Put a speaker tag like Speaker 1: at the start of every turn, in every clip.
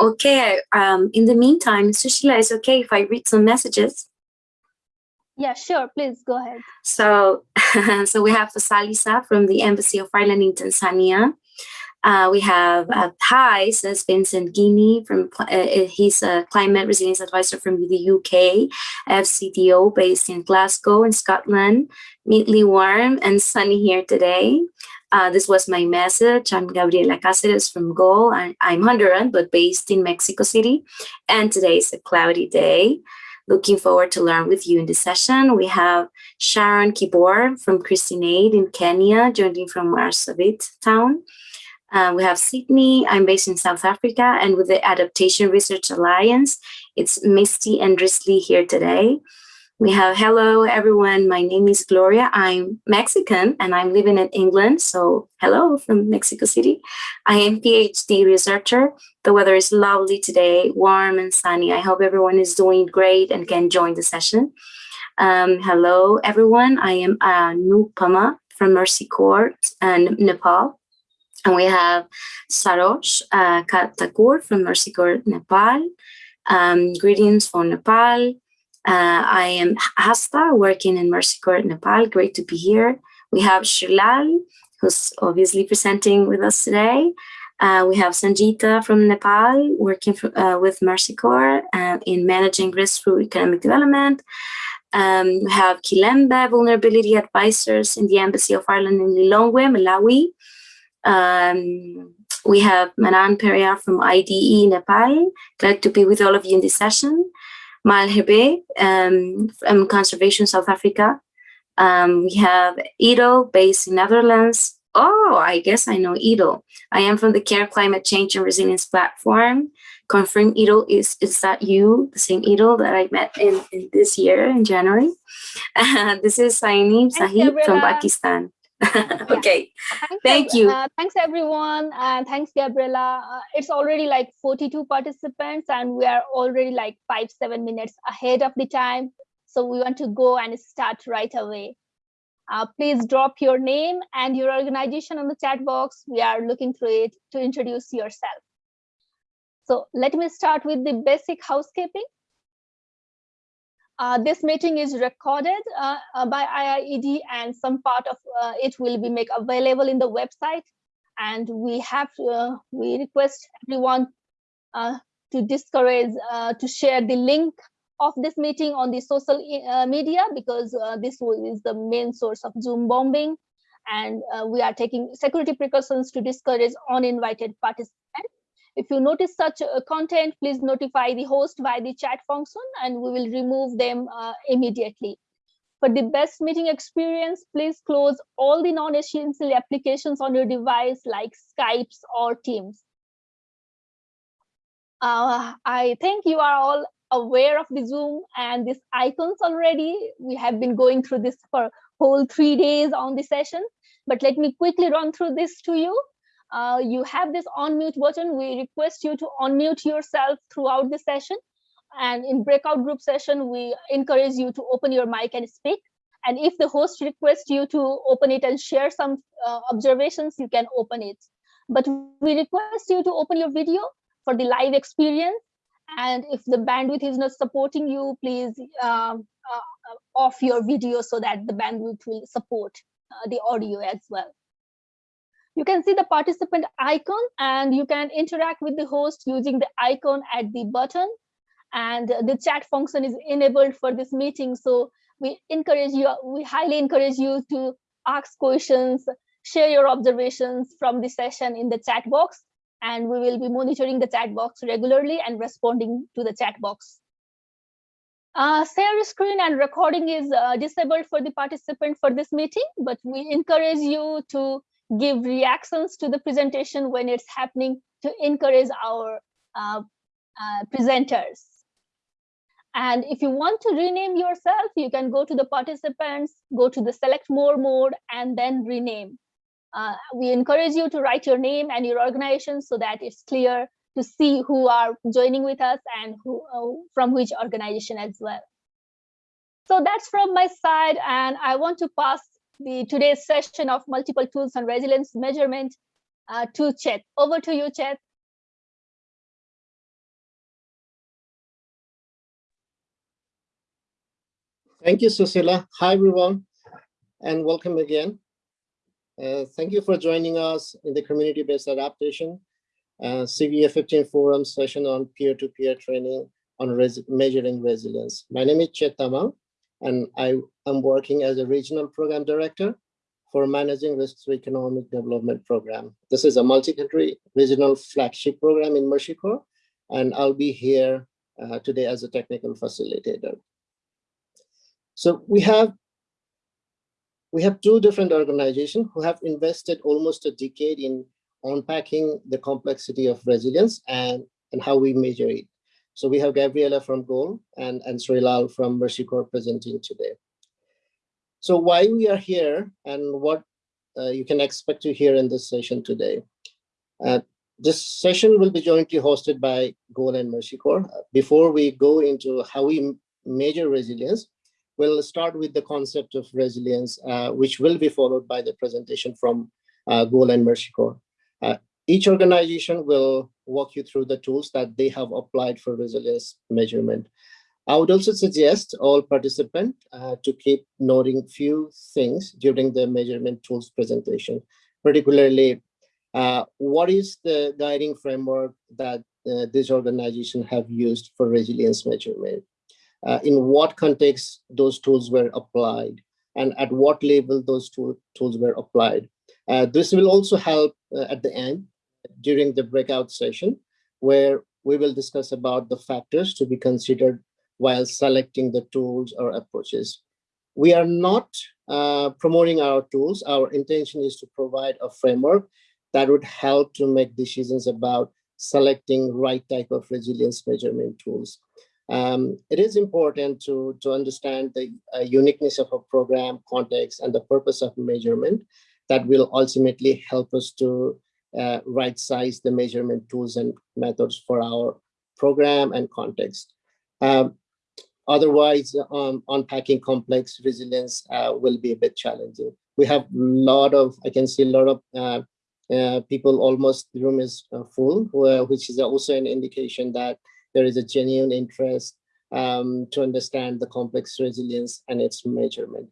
Speaker 1: Okay, um, in the meantime, Sushila, is okay if I read some messages?
Speaker 2: Yeah, sure. Please go ahead.
Speaker 1: So, so we have Salisa from the Embassy of Ireland in Tanzania. Uh, we have uh, hi, says Vincent Guinea from, uh, uh, he's a climate resilience advisor from the UK, FCDO based in Glasgow in Scotland, meetly warm and sunny here today. Uh, this was my message. I'm Gabriela Cáceres from Goal. I, I'm Honduran, but based in Mexico City. And today is a cloudy day. Looking forward to learn with you in this session. We have Sharon Kibor from Christian Aid in Kenya, joining from Marsabit town. Uh, we have Sydney, I'm based in South Africa, and with the Adaptation Research Alliance, it's Misty and Drisley here today. We have, hello everyone, my name is Gloria. I'm Mexican and I'm living in England. So hello from Mexico City. I am PhD researcher. The weather is lovely today, warm and sunny. I hope everyone is doing great and can join the session. Um, hello everyone, I am uh, Nupama from Mercy Corps and Nepal. And we have Sarosh uh, Katakur from Mercy Corps Nepal. Um, greetings from Nepal. Uh, I am Hasta, working in Mercy Corps Nepal. Great to be here. We have Shilal, who's obviously presenting with us today. Uh, we have Sanjita from Nepal, working for, uh, with Mercy Corps uh, in managing risk through economic development. Um, we have Kilembe, vulnerability advisors in the Embassy of Ireland in Lilongwe, Malawi. Um, we have Manan Peria from IDE Nepal. Glad to be with all of you in this session. Malherbe um, from Conservation South Africa. Um, we have Ido based in Netherlands. Oh, I guess I know Ido. I am from the Care Climate Change and Resilience platform. Confirm Ido, is, is that you, the same Ido that I met in, in this year in January? Uh, this is Saini Sahib from Pakistan. okay.
Speaker 2: Thanks,
Speaker 1: thank you.
Speaker 2: uh, thanks everyone and thanks gabriela uh, it's already like 42 participants and we are already like five seven minutes ahead of the time. So we want to go and start right away. Uh, please drop your name and your organization on the chat box. We are looking through it to introduce yourself. So let me start with the basic housekeeping uh, this meeting is recorded uh, uh by IIED and some part of uh, it will be made available in the website. And we have uh, we request everyone to discourage to share the link of this meeting on the social media because this is the main source of Zoom bombing. And we are taking security precautions to discourage uninvited participants. If you notice such uh, content, please notify the host via the chat function and we will remove them uh, immediately. For the best meeting experience, please close all the non-essential applications on your device like Skypes or Teams. Uh, I think you are all aware of the Zoom and these icons already. We have been going through this for whole three days on the session, but let me quickly run through this to you uh, you have this unmute button. We request you to unmute yourself throughout the session. And in breakout group session, we encourage you to open your mic and speak. And if the host requests you to open it and share some uh, observations, you can open it. But we request you to open your video for the live experience. And if the bandwidth is not supporting you, please um, uh, off your video so that the bandwidth will support uh, the audio as well. You can see the participant icon and you can interact with the host using the icon at the button and the chat function is enabled for this meeting. So we encourage you, we highly encourage you to ask questions, share your observations from the session in the chat box, and we will be monitoring the chat box regularly and responding to the chat box. Uh, share screen and recording is uh, disabled for the participant for this meeting, but we encourage you to give reactions to the presentation when it's happening to encourage our uh, uh, presenters. And if you want to rename yourself, you can go to the participants, go to the select more mode, and then rename. Uh, we encourage you to write your name and your organization so that it's clear to see who are joining with us and who uh, from which organization as well. So that's from my side, and I want to pass the today's session of multiple tools on resilience measurement uh, to Chet. Over to you, Chet.
Speaker 3: Thank you, Susila. Hi, everyone, and welcome again. Uh, thank you for joining us in the community-based adaptation uh, CBA 15 forum session on peer-to-peer -peer training on res measuring resilience. My name is Chet Tamang, and I am working as a regional program director for managing risks to economic development program. This is a multi-country regional flagship program in Corps, and I'll be here uh, today as a technical facilitator. So we have we have two different organizations who have invested almost a decade in unpacking the complexity of resilience and, and how we measure it. So we have Gabriela from GOAL and, and Srilal from Mercy Corps presenting today. So why we are here and what uh, you can expect to hear in this session today. Uh, this session will be jointly hosted by GOAL and Mercy Corps. Before we go into how we measure resilience, we'll start with the concept of resilience, uh, which will be followed by the presentation from uh, GOAL and Mercy Corps. Each organization will walk you through the tools that they have applied for resilience measurement. I would also suggest all participants uh, to keep noting few things during the measurement tools presentation, particularly uh, what is the guiding framework that uh, this organization have used for resilience measurement? uh, in what context those tools were applied and at what level those tool, tools were applied. Uh, this will also help uh, at the end during the breakout session where we will discuss about the factors to be considered while selecting the tools or approaches. We are not uh, promoting our tools. Our intention is to provide a framework that would help to make decisions about selecting right type of resilience measurement tools. Um, it is important to, to understand the uh, uniqueness of a program context and the purpose of measurement that will ultimately help us to uh, right size the measurement tools and methods for our program and context. Um, otherwise, um, unpacking complex resilience uh, will be a bit challenging. We have a lot of, I can see a lot of uh, uh, people almost the room is uh, full, which is also an indication that there is a genuine interest um, to understand the complex resilience and its measurement.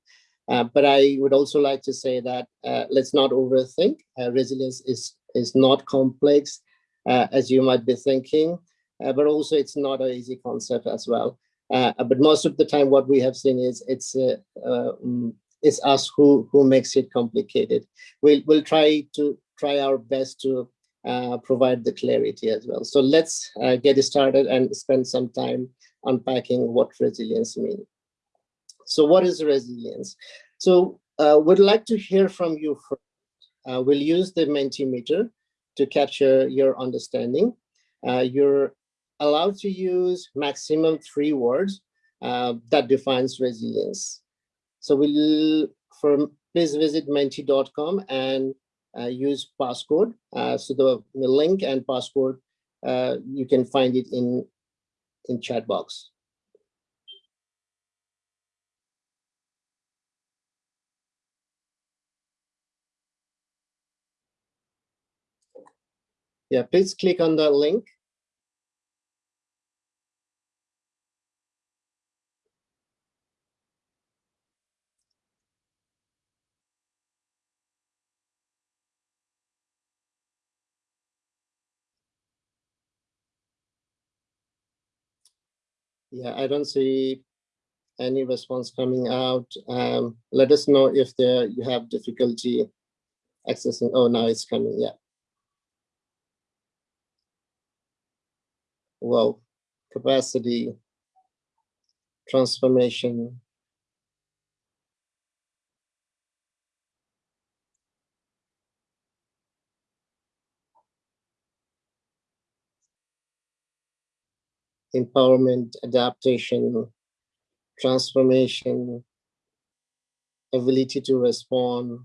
Speaker 3: Uh, but I would also like to say that uh, let's not overthink. Uh, resilience is, is not complex uh, as you might be thinking, uh, but also it's not an easy concept as well. Uh, but most of the time what we have seen is it's um, it's us who, who makes it complicated. We'll, we'll try to try our best to uh, provide the clarity as well. So let's uh, get started and spend some time unpacking what resilience means. So what is resilience? So uh, would like to hear from you first. Uh, we'll use the Mentimeter to capture your understanding. Uh, you're allowed to use maximum three words uh, that defines resilience. So we'll, for, please visit menti.com and uh, use passcode. Uh, so the, the, link and passcode, uh, you can find it in, in chat box. Yeah, please click on the link Yeah, I don't see any response coming out. Um, let us know if there you have difficulty accessing. Oh, now it's coming. Yeah. Well, capacity, transformation, empowerment, adaptation, transformation, ability to respond.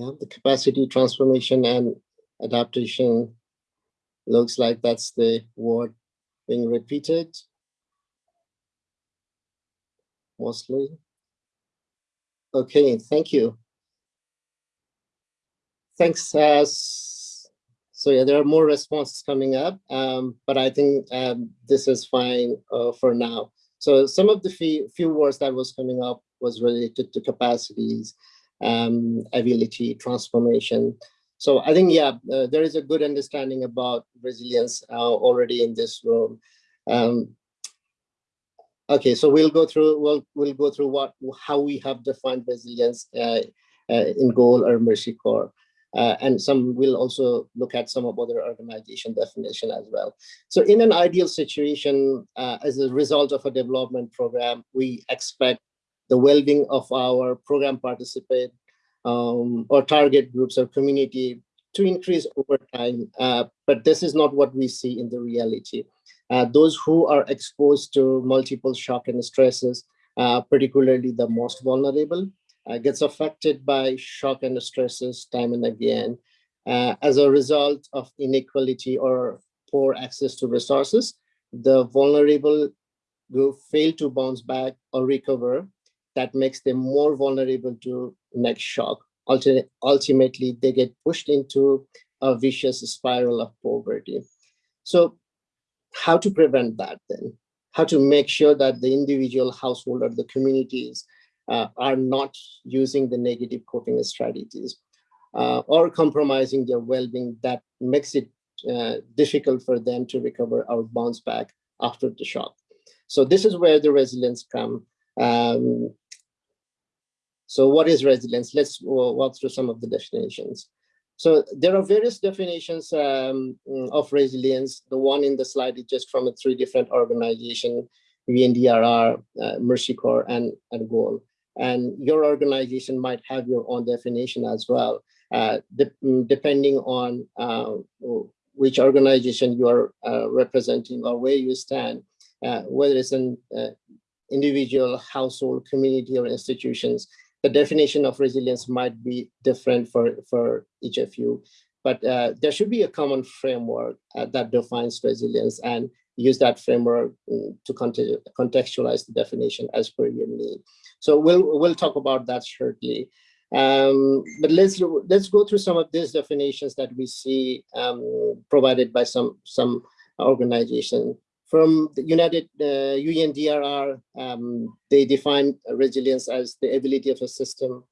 Speaker 3: Yeah, the capacity transformation and adaptation looks like that's the word being repeated. mostly. Okay, thank you. Thanks. Uh, so yeah, there are more responses coming up, um, but I think um, this is fine uh, for now. So some of the few, few words that was coming up was related to capacities, um, ability, transformation. So I think, yeah, uh, there is a good understanding about resilience uh, already in this room. Um, okay, so we'll go through, we'll, we'll go through what, how we have defined resilience uh, uh in GOAL or Mercy Corps. Uh, and some will also look at some of other organization definition as well. So in an ideal situation, uh, as a result of a development program, we expect the well-being of our program participant um, or target groups or community to increase over time. Uh, but this is not what we see in the reality. Uh, those who are exposed to multiple shock and stresses, uh, particularly the most vulnerable, uh, gets affected by shock and stresses time and again uh, as a result of inequality or poor access to resources. The vulnerable will fail to bounce back or recover. That makes them more vulnerable to next shock. Ultimately, they get pushed into a vicious spiral of poverty. So how to prevent that then? How to make sure that the individual household or the communities uh, are not using the negative coping strategies uh, or compromising their well-being that makes it uh, difficult for them to recover or bounce back after the shock. So this is where the resilience come. Um, so what is resilience? Let's walk through some of the definitions. So there are various definitions um, of resilience. The one in the slide is just from three different organizations, UNDRR, uh, Mercy Corps, and, and GOAL and your organization might have your own definition as well, uh, de mm, depending on uh, which organization you are uh, representing or where you stand, uh, whether it's uh, individual, household, community, or institutions, the definition of resilience might be different for, for each of you. But uh, there should be a common framework that defines resilience and use that framework mm, to contextualize the definition as per your need. So we'll we'll talk about that shortly. Um, but let's let's go through some of these definitions that we see um, provided by some some organization. From the United uh, UNDRR, um, they define resilience as the ability of a system,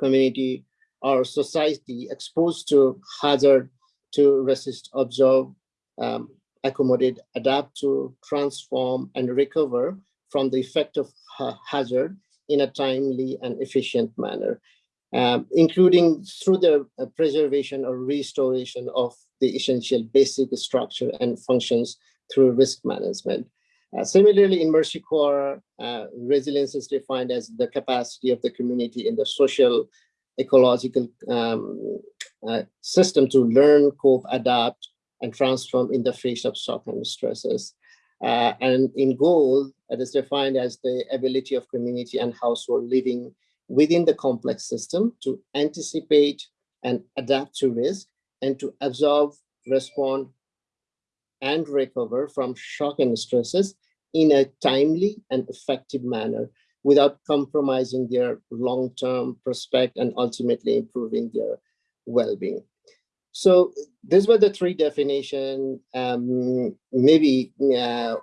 Speaker 3: community, or society exposed to hazard to resist, observe, um, accommodate, adapt to, transform, and recover from the effect of hazard in a timely and efficient manner, um, including through the uh, preservation or restoration of the essential basic structure and functions through risk management. Uh, similarly, in Mercy Corps, uh, resilience is defined as the capacity of the community in the social, ecological um, uh, system to learn, cope, adapt, and transform in the face of shock and stresses. Uh, and in GOAL, it is defined as the ability of community and household living within the complex system to anticipate and adapt to risk and to absorb, respond, and recover from shock and stresses in a timely and effective manner without compromising their long-term prospect and ultimately improving their well-being. So these were the three definition. Um, maybe uh,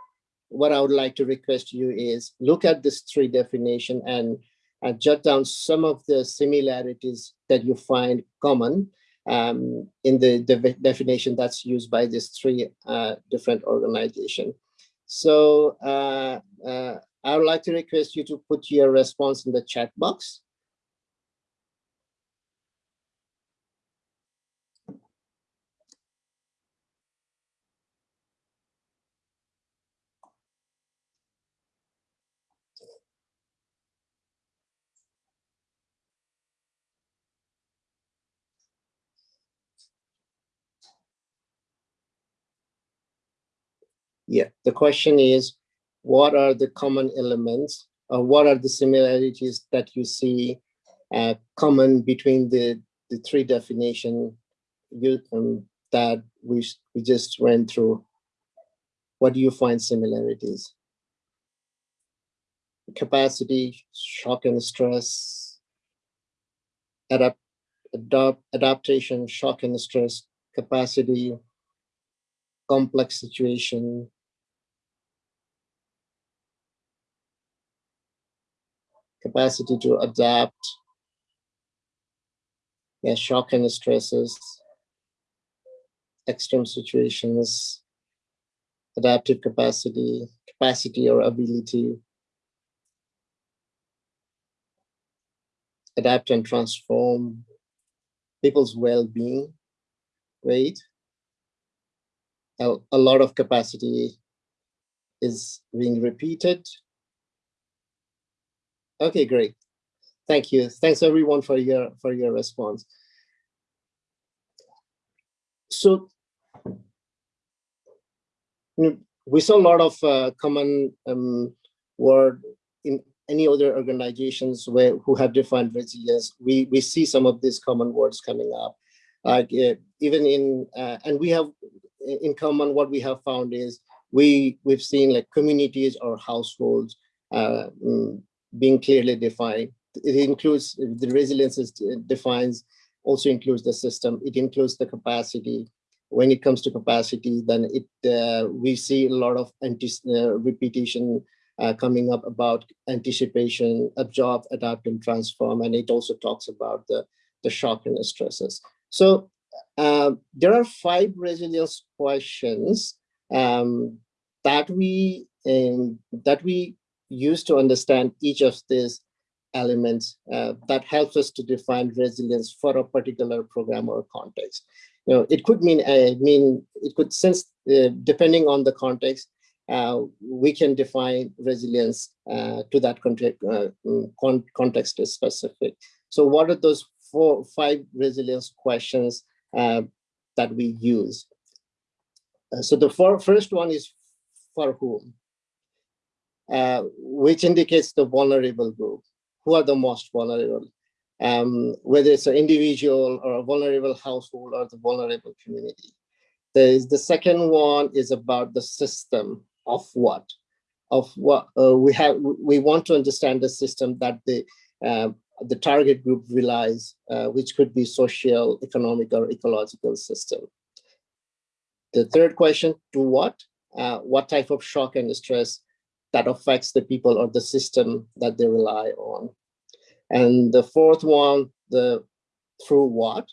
Speaker 3: what I would like to request you is look at these three definition and uh, jot down some of the similarities that you find common um, in the, the, definition that's used by these three uh, different organizations. So uh, uh, I would like to request you to put your response in the chat box. Yeah, the question is, what are the common elements or what are the similarities that you see uh, common between the, the three definition you, um, that we, we just went through? What do you find similarities? capacity, shock and stress, adapt, adapt, adaptation, shock and stress, capacity, complex situation, capacity to adapt, yeah, shock and stresses, extreme situations, adaptive capacity, capacity or ability, adapt and transform people's well-being, right? A, a lot of capacity is being repeated. Okay, great. Thank you. Thanks everyone for your for your response. So we saw a lot of uh, common um, word in any other organizations where who have defined resilience. We we see some of these common words coming up. Uh, even in uh, and we have in common what we have found is we we've seen like communities or households uh, mm, being clearly defined. It includes the resilience is defines also includes the system. It includes the capacity. When it comes to capacity, then it uh, we see a lot of anti uh, repetition uh, coming up about anticipation, absorb, adapt, and transform. And it also talks about the, the shock and the stresses. So uh, there are five resilience questions um, that we um, that we use to understand each of these elements uh, that helps us to define resilience for a particular program or context. You know, it could mean, uh, mean it could sense, uh, depending on the context, uh, we can define resilience uh, to that context, uh, mm, con context is specific. So what are those four, five resilience questions that we use? so the first one is for whom? Uh, which indicates the vulnerable group. Who are the most vulnerable? Um, whether it's an individual or a vulnerable household or the vulnerable community. There's the second one is about the system of what? Of what uh, we have, we want to understand the system that the uh, the target group relies, uh, which could be social, economic, or ecological system. The third question, to what? Uh, what type of shock and stress that affects the people or the system that they rely on. And the fourth one, the through what,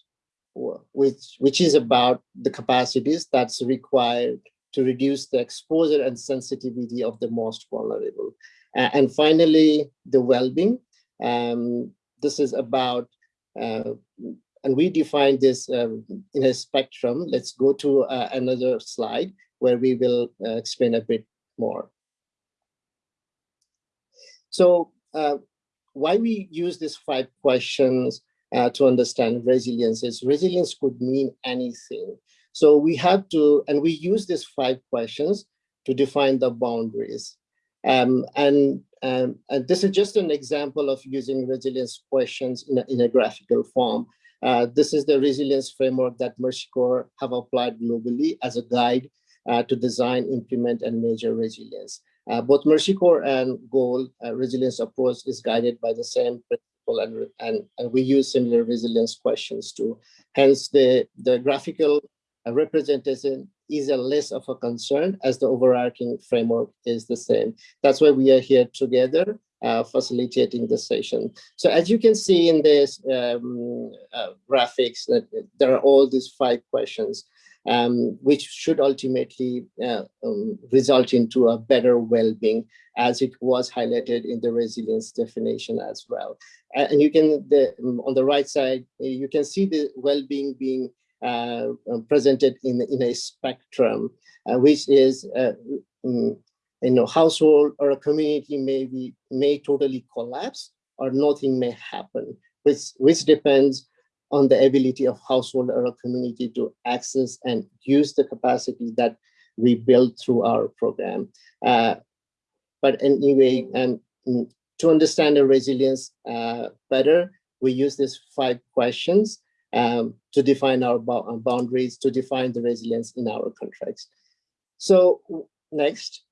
Speaker 3: which, which is about the capacities that's required to reduce the exposure and sensitivity of the most vulnerable. And finally, the well-being. Um, this is about, uh, and we define this um, in a spectrum. Let's go to uh, another slide where we will uh, explain a bit more. So uh, why we use these five questions uh, to understand resilience is resilience could mean anything. So we have to, and we use these five questions to define the boundaries. Um, and, um, and this is just an example of using resilience questions in a, in a graphical form. Uh, this is the resilience framework that Mercy Corps have applied globally as a guide uh, to design, implement, and measure resilience. Uh, both Mercy Corps and Goal uh, resilience approach is guided by the same principle and, and, and we use similar resilience questions too. Hence the, the graphical uh, representation is a less of a concern as the overarching framework is the same. That's why we are here together uh, facilitating the session. So as you can see in this um, uh, graphics, that there are all these five questions um, which should ultimately uh, um, result into a better well-being as it was highlighted in the resilience definition as well. and you can, the, um, on the right side, you can see the well-being being uh, um, presented in, in a spectrum, uh, which is, um, you know, household or a community may be, may totally collapse or nothing may happen, which, which depends on the ability of household or a community to access and use the capacity that we build through our program. Uh, but anyway, and um, to understand the resilience uh, better, we use these five questions um, to define our boundaries, to define the resilience in our contracts. So next.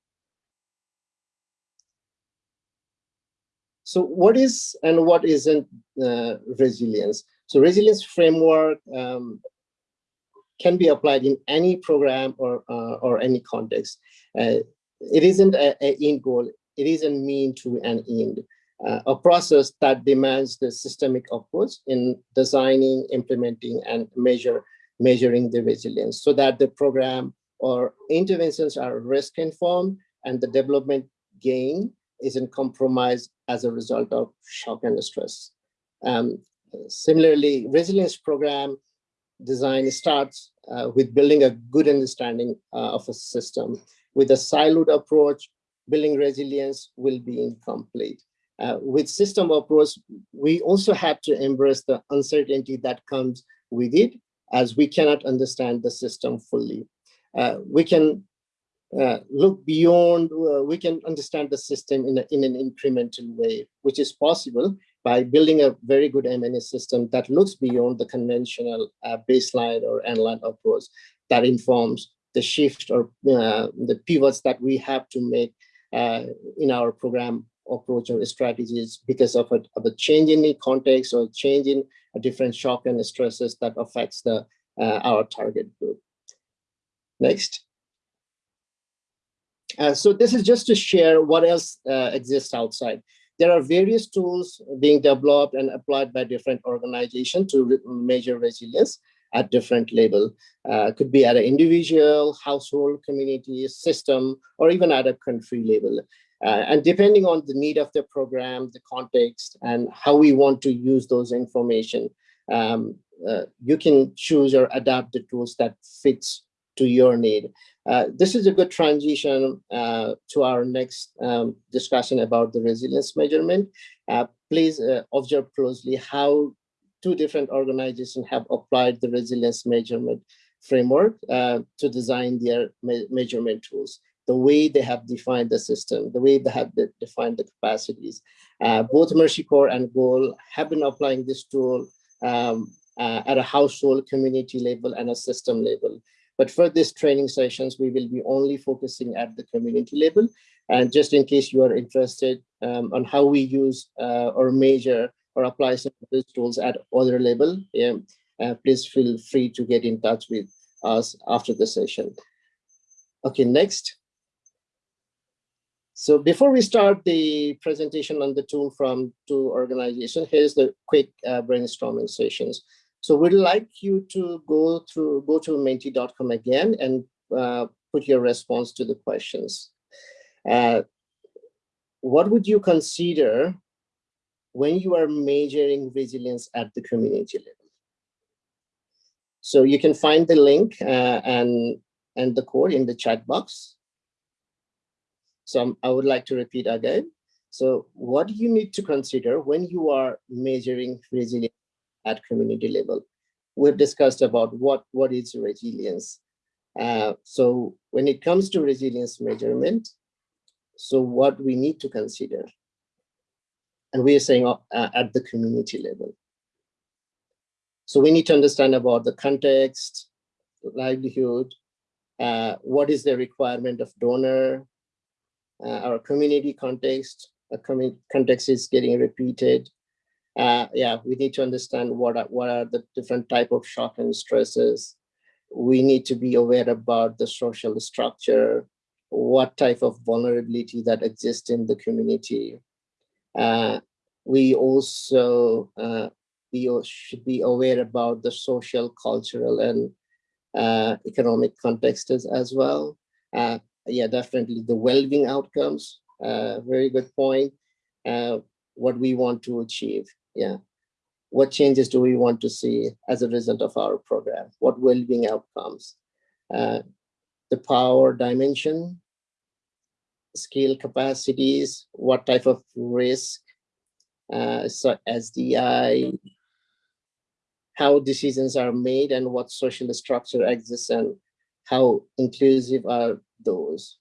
Speaker 3: so what is and what isn't uh, resilience? So resilience framework um, can be applied in any program or, uh, or any context. Uh, it isn't an end goal, it is a mean to an end. Uh, a process that demands the systemic approach in designing, implementing, and measure measuring the resilience so that the program or interventions are risk informed and the development gain isn't compromised as a result of shock and stress. Um, similarly, resilience program design starts uh, with building a good understanding uh, of a system. With a siloed approach, building resilience will be incomplete. Uh, with system approach, we also have to embrace the uncertainty that comes with it as we cannot understand the system fully. Uh, we can uh, look beyond, uh, we can understand the system in, a, in an incremental way, which is possible by building a very good M&E system that looks beyond the conventional uh, baseline or endline approach that informs the shift or uh, the pivots that we have to make uh, in our program approach or strategies because of a, of a change in the context or change in a different shock and stresses that affects the uh, our target group. Next. Uh, so this is just to share what else uh, exists outside. There are various tools being developed and applied by different organizations to re measure resilience at different level. Uh, could be at an individual, household, community, system, or even at a country level. Uh, and depending on the need of the program, the context, and how we want to use those information, um, uh, you can choose or adapt the tools that fits to your need. Uh, this is a good transition uh, to our next um, discussion about the resilience measurement. Uh, please uh, observe closely how two different organizations have applied the resilience measurement framework uh, to design their me measurement tools the way they have defined the system, the way they have defined the capacities. Both Mercy Corps and Goal have been applying this tool um, at a household community level and a system level. But for these training sessions, we will be only focusing at the community level. And just in case you are interested um, on how we use uh, or measure or apply some of these tools at other level, yeah, uh, please feel free to get in touch with us after the session. Okay, next. So before we start the presentation on the tool from two organizations, here's the quick uh, brainstorming sessions. So we'd like you to go through, go to menti.com again and uh, put your response to the questions. Uh, what would you consider when you are measuring resilience at the community level? So you can find the link uh, and, and the code in the chat box. So I would like to repeat again. So what do you need to consider when you are measuring resilience at community level. We've discussed about what, what is resilience. Uh, so when it comes to resilience measurement, so what we need to consider, and we are saying uh, at the community level. So we need to understand about the context, livelihood, uh, what is the requirement of donor, uh, our community context, a context is getting repeated, uh, yeah, we need to understand what are, what are the different type of shock and stresses. We need to be aware about the social structure, what type of vulnerability that exists in the community. Uh, we also uh, we should be aware about the social, cultural, and uh, economic context as, as well. Uh, yeah, definitely the well-being outcomes. Uh, very good point. Uh, what we want to achieve yeah. What changes do we want to see as a result of our program? What well-being outcomes? Uh, the power dimension scale capacities what type of risk uh, so SDI, how decisions are made and what social structure exists and how inclusive are those.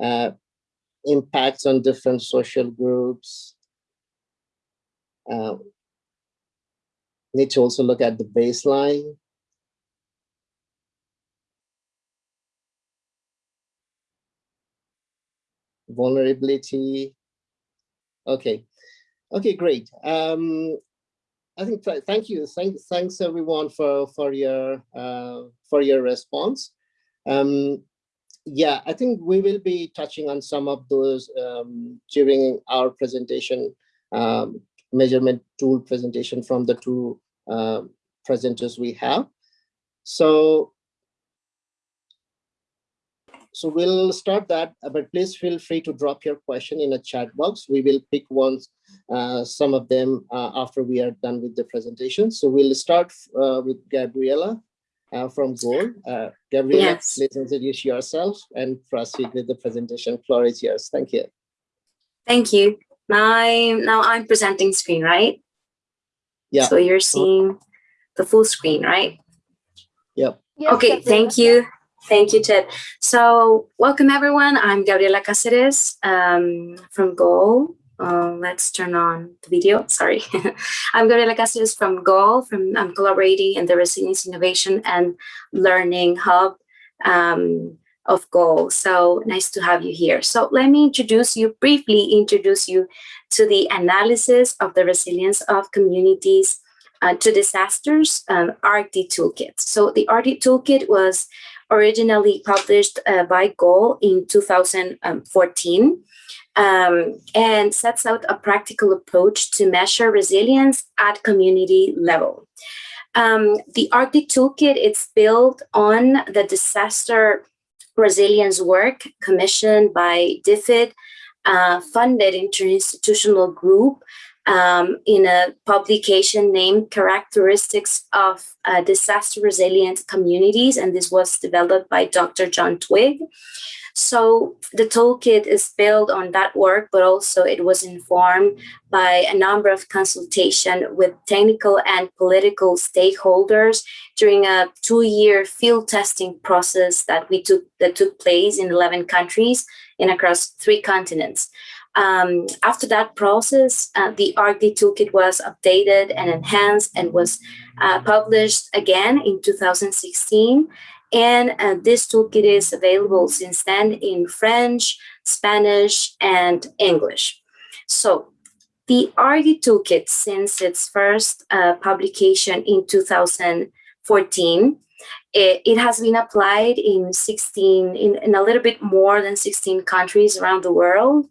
Speaker 3: Uh, impacts on different social groups, uh, need to also look at the baseline. Vulnerability, Okay. Okay, great. Um, I think th thank you. Thank, thanks everyone for for your uh, for your response. Um, yeah, I think we will be touching on some of those um, during our presentation, um, measurement tool presentation from the two uh, presenters we have. So so we'll start that, uh, but please feel free to drop your question in a chat box. We will pick ones, uh, some of them uh, after we are done with the presentation. So we'll start uh, with Gabriela uh, from Goal. Uh, Gabriela, yes. please introduce yourself and proceed with the presentation. Floor is yours. Thank you.
Speaker 1: Thank you. Now I'm, now I'm presenting screen, right?
Speaker 3: Yeah.
Speaker 1: So you're seeing the full screen, right?
Speaker 3: Yep.
Speaker 1: Yes, okay, thank you. Thank you, Ted. So welcome everyone. I'm Gabriela Cáceres um, from GOAL. Uh, let's turn on the video, sorry. I'm Gabriela Cáceres from GOAL. From, I'm collaborating in the Resilience Innovation and Learning Hub um, of GOAL. So nice to have you here. So let me introduce you, briefly introduce you to the analysis of the resilience of communities uh, to disasters um, ARC-D Toolkit. So the ARC-D Toolkit was originally published uh, by GOAL in 2014 um, and sets out a practical approach to measure resilience at community level. Um, the ARC-D Toolkit is built on the disaster resilience work commissioned by DFID, uh, funded interinstitutional group um, in a publication named Characteristics of uh, Disaster Resilient Communities, and this was developed by Dr. John Twigg. So the toolkit is built on that work, but also it was informed by a number of consultation with technical and political stakeholders during a two-year field testing process that we took that took place in 11 countries and across three continents. Um, after that process, uh, the ARC-D toolkit was updated and enhanced and was uh, published again in 2016. And uh, this toolkit is available since then in French, Spanish, and English. So the ARC-D toolkit, since its first uh, publication in 2014, it, it, has been applied in 16, in, in a little bit more than 16 countries around the world.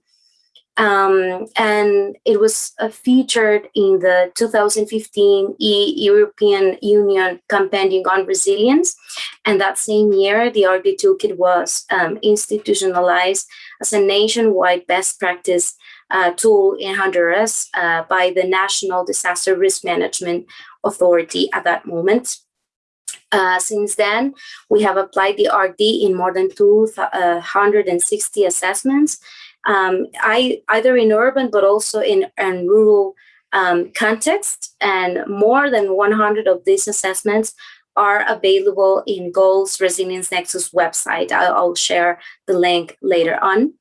Speaker 1: Um, and it was uh, featured in the 2015 e European Union Compendium on Resilience. And that same year, the ARC-D Toolkit was um, institutionalized as a nationwide best practice uh, tool in Honduras uh, by the National Disaster Risk Management Authority at that moment. Uh, since then, we have applied the ARC-D in more than 260 uh, assessments um, I, either in urban but also in, in rural um, context. And more than 100 of these assessments are available in GOAL's Resilience Nexus website. I'll, I'll share the link later on.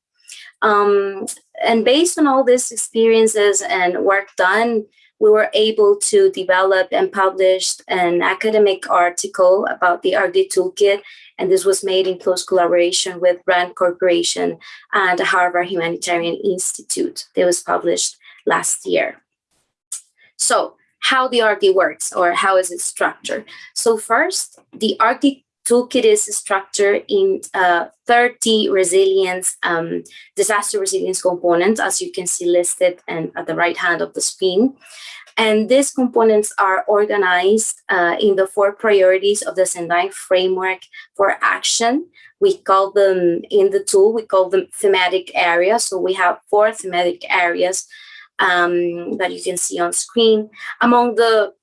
Speaker 1: Um, and based on all these experiences and work done, we were able to develop and publish an academic article about the ARC-D Toolkit and this was made in close collaboration with Rand Corporation and the Harvard Humanitarian Institute. It was published last year. So how the ARC-D works or how is it structured? So first, the ARC-D toolkit is structured in uh, 30 resilience, um, disaster resilience components, as you can see listed and at the right hand of the screen. And these components are organized uh, in the four priorities of the Sendai framework for action. We call them in the tool, we call them thematic areas. So we have four thematic areas um, that you can see on screen. Among the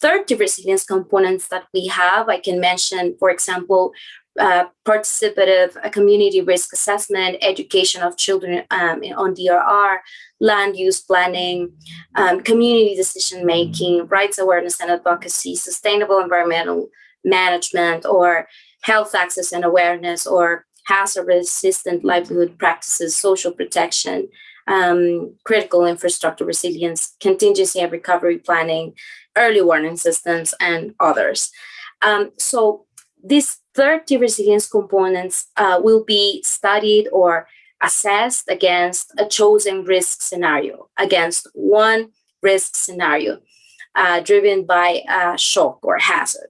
Speaker 1: 30 resilience components that we have, I can mention, for example, uh, participative uh, community risk assessment, education of children um, on DRR, land use planning, um, community decision making, rights awareness and advocacy, sustainable environmental management, or health access and awareness, or hazard resistant livelihood practices, social protection, um, critical infrastructure resilience, contingency and recovery planning, early warning systems, and others. Um, so these 30 resilience components uh, will be studied or assessed against a chosen risk scenario, against one risk scenario uh, driven by a shock or hazard.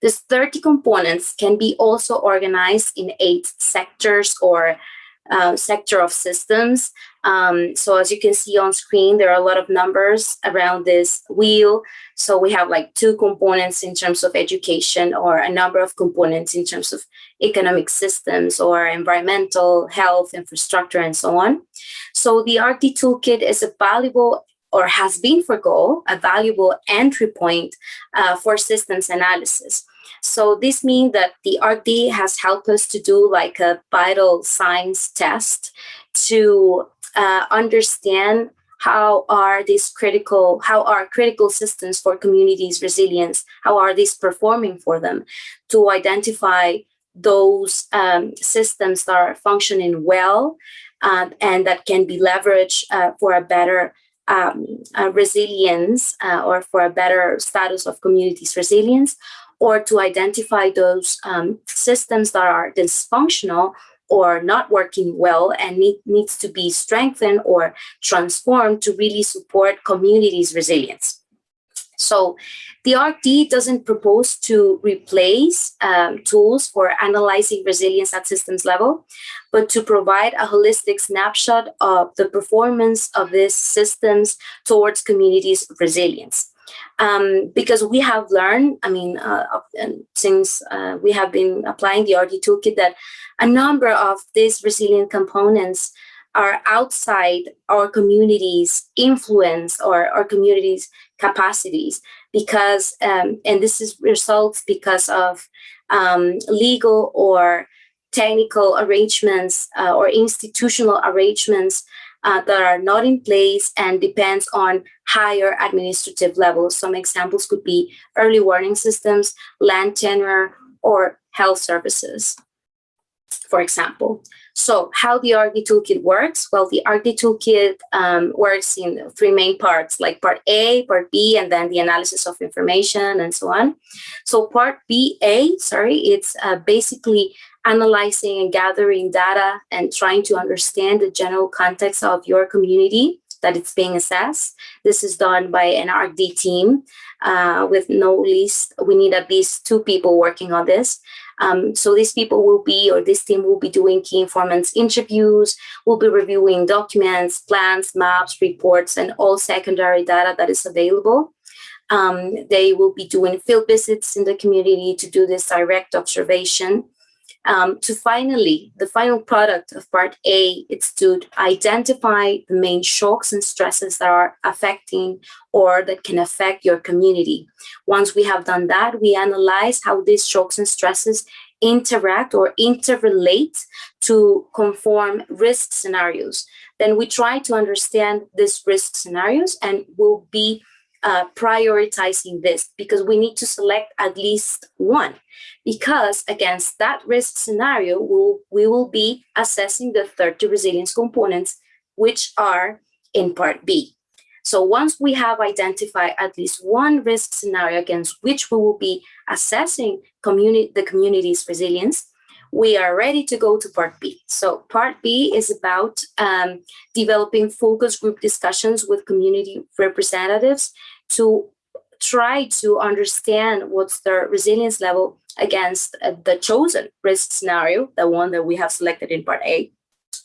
Speaker 1: These 30 components can be also organized in eight sectors or uh, sector of systems. Um, so as you can see on screen, there are a lot of numbers around this wheel. So we have like two components in terms of education or a number of components in terms of economic systems or environmental, health, infrastructure, and so on. So the ARC-D toolkit is a valuable or has been for GOAL a valuable entry point uh, for systems analysis. So this means that the ARC-D has helped us to do like a vital signs test to uh, understand how are these critical, how are critical systems for communities resilience, how are these performing for them to identify those um, systems that are functioning well uh, and that can be leveraged uh, for a better um, uh, resilience uh, or for a better status of communities resilience, or to identify those um, systems that are dysfunctional or not working well and need, needs to be strengthened or transformed to really support communities resilience. So the ARC-D doesn't propose to replace um, tools for analyzing resilience at systems level, but to provide a holistic snapshot of the performance of these systems towards communities' resilience. Um, because we have learned, I mean, uh, since uh, we have been applying the ARC-D toolkit, that a number of these resilient components are outside our community's influence or our community's capacities because, um, and this is results because of um, legal or technical arrangements uh, or institutional arrangements uh, that are not in place and depends on higher administrative levels. Some examples could be early warning systems, land tenure, or health services, for example. So how the ARC-D toolkit works? Well, the ARC-D toolkit um, works in three main parts, like part A, part B, and then the analysis of information and so on. So part BA, sorry, it's uh, basically analyzing and gathering data and trying to understand the general context of your community that it's being assessed. This is done by an ARC-D team uh, with no least, we need at least two people working on this. Um, so these people will be, or this team will be doing key informants interviews, will be reviewing documents, plans, maps, reports, and all secondary data that is available. Um, they will be doing field visits in the community to do this direct observation um, to finally, the final product of part A, it's to identify the main shocks and stresses that are affecting or that can affect your community. Once we have done that, we analyze how these shocks and stresses interact or interrelate to conform risk scenarios. Then we try to understand these risk scenarios and will be uh, prioritizing this because we need to select at least one because against that risk scenario we'll, we will be assessing the 30 resilience components which are in part B. So once we have identified at least one risk scenario against which we will be assessing community, the community's resilience, we are ready to go to part B. So part B is about um, developing focus group discussions with community representatives to try to understand what's their resilience level against uh, the chosen risk scenario, the one that we have selected in part A.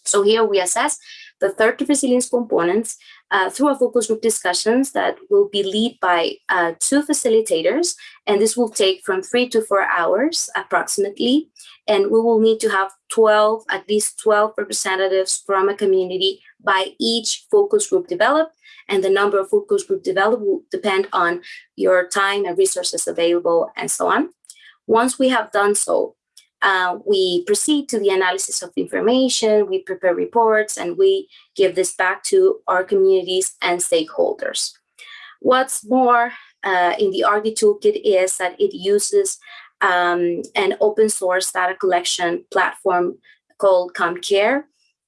Speaker 1: So here we assess the 30 resilience components uh, through a focus group discussions that will be led by uh, two facilitators, and this will take from three to four hours approximately. And we will need to have 12, at least 12 representatives from a community by each focus group developed. And the number of focus group developed will depend on your time and resources available and so on. Once we have done so, uh, we proceed to the analysis of information, we prepare reports, and we give this back to our communities and stakeholders. What's more uh, in the ARC-D toolkit is that it uses um, an open source data collection platform called CommCare.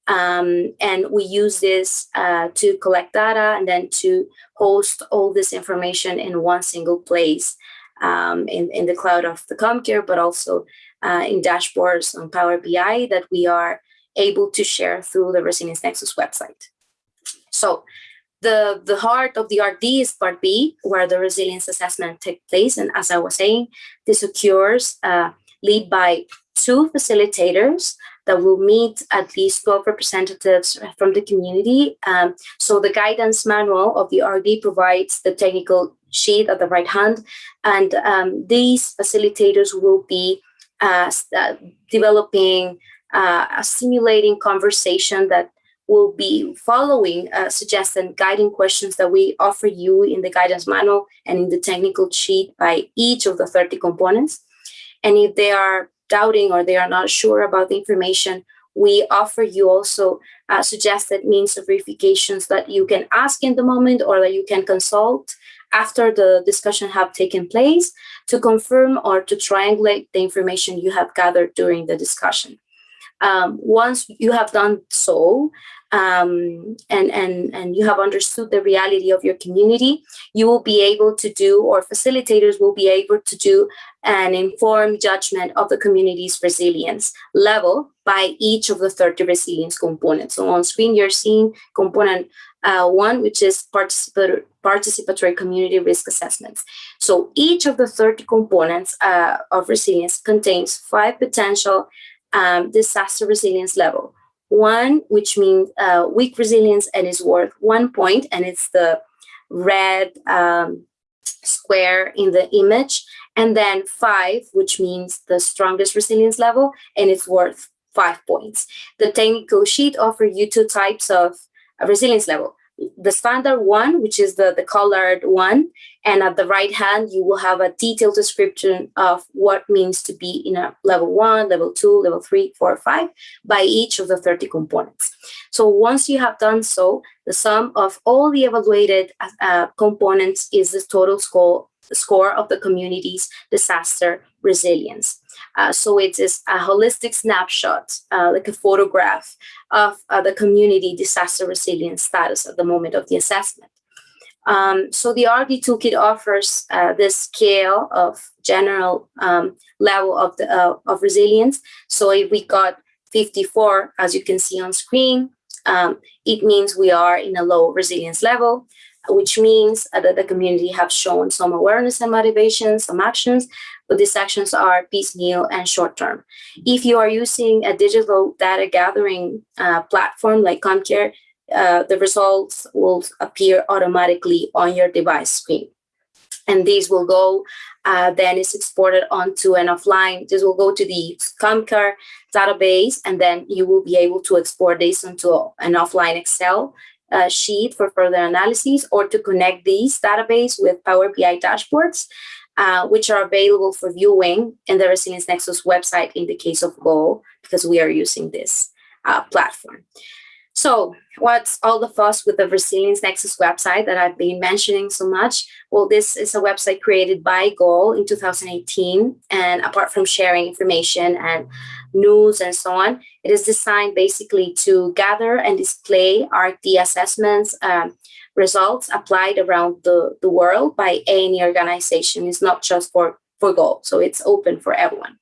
Speaker 1: Um, and we use this uh, to collect data and then to host all this information in one single place um, in, in the cloud of the CommCare, but also uh, in dashboards on Power BI that we are able to share through the Resilience Nexus website. So the, the heart of the ARC-D is part B, where the resilience assessment takes place. And as I was saying, this occurs uh, by two facilitators that will meet at least 12 representatives from the community. Um, so the guidance manual of the ARC-D provides the technical sheet at the right hand, and um, these facilitators will be uh, uh, developing uh, a simulating conversation that will be following uh, suggested guiding questions that we offer you in the guidance manual and in the technical sheet by each of the 30 components. And if they are doubting or they are not sure about the information, we offer you also uh, suggested means of verifications that you can ask in the moment or that you can consult after the discussion have taken place to confirm or to triangulate the information you have gathered during the discussion. Um, once you have done so, um, and, and, and you have understood the reality of your community, you will be able to do, or facilitators will be able to do an informed judgment of the community's resilience level by each of the 30 resilience components. So on screen, you're seeing component uh, one, which is participatory, participatory community risk assessments. So each of the 30 components uh, of resilience contains five potential um, disaster resilience level one, which means uh, weak resilience and is worth one point, and it's the red um, square in the image. And then five, which means the strongest resilience level, and it's worth five points. The technical sheet offers you two types of resilience level the standard one, which is the, the colored one. And at the right hand, you will have a detailed description of what means to be in a level one, level two, level three, four, five by each of the 30 components. So once you have done so, the sum of all the evaluated uh, components is the total score, score of the community's disaster resilience. Uh, so it is a holistic snapshot, uh, like a photograph of uh, the community disaster resilience status at the moment of the assessment. Um, so the ARC-D toolkit offers uh, this scale of general um, level of the uh, of resilience. So if we got 54, as you can see on screen, um, it means we are in a low resilience level which means that the community have shown some awareness and motivation, some actions, these actions are piecemeal and short-term. If you are using a digital data gathering uh, platform like CommCare, uh, the results will appear automatically on your device screen. And these will go, uh, then it's exported onto an offline, this will go to the CommCare database, and then you will be able to export this into an offline Excel uh, sheet for further analysis or to connect these database with Power BI dashboards, uh, which are available for viewing in the Resilience Nexus website in the case of GOAL, because we are using this uh, platform. So what's all the fuss with the Resilience Nexus website that I've been mentioning so much? Well, this is a website created by GOAL in 2018. And apart from sharing information and news and so on, it is designed basically to gather and display ARC-D assessments um, results applied around the, the world by any organization. It's not just for, for GOAL, so it's open for everyone.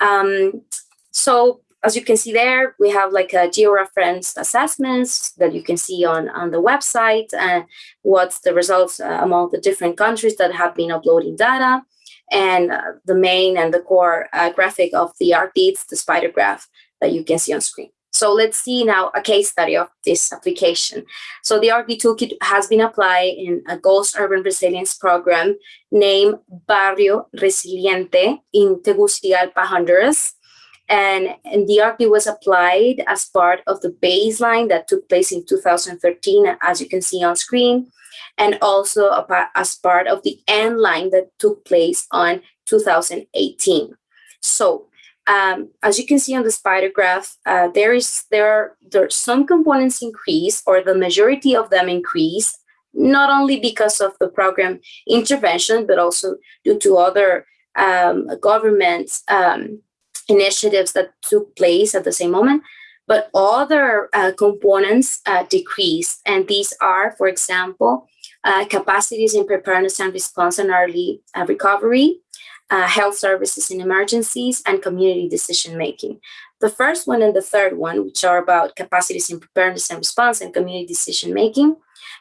Speaker 1: Um, so as you can see there, we have like a georeferenced assessments that you can see on, on the website and what's the results uh, among the different countries that have been uploading data. And uh, the main and the core uh, graphic of the ARC-Ds, the spider graph that you can see on screen. So let's see now a case study of this application. So the ARC-D toolkit has been applied in a GOAL's Urban Resilience Program named Barrio Resiliente in Tegucigalpa, Honduras. And, and the ARC-D was applied as part of the baseline that took place in 2013, as you can see on screen, and also as part of the end line that took place on 2018. So um, as you can see on the spider graph, uh, there is there are, there are some components increase or the majority of them increase, not only because of the program intervention, but also due to other um, government um, initiatives that took place at the same moment, but other uh, components uh. And these are, for example, uh, capacities in preparedness and response and early uh, recovery, uh, health services in emergencies, and community decision making. The first one and the third one, which are about capacities in preparedness and response and community decision making,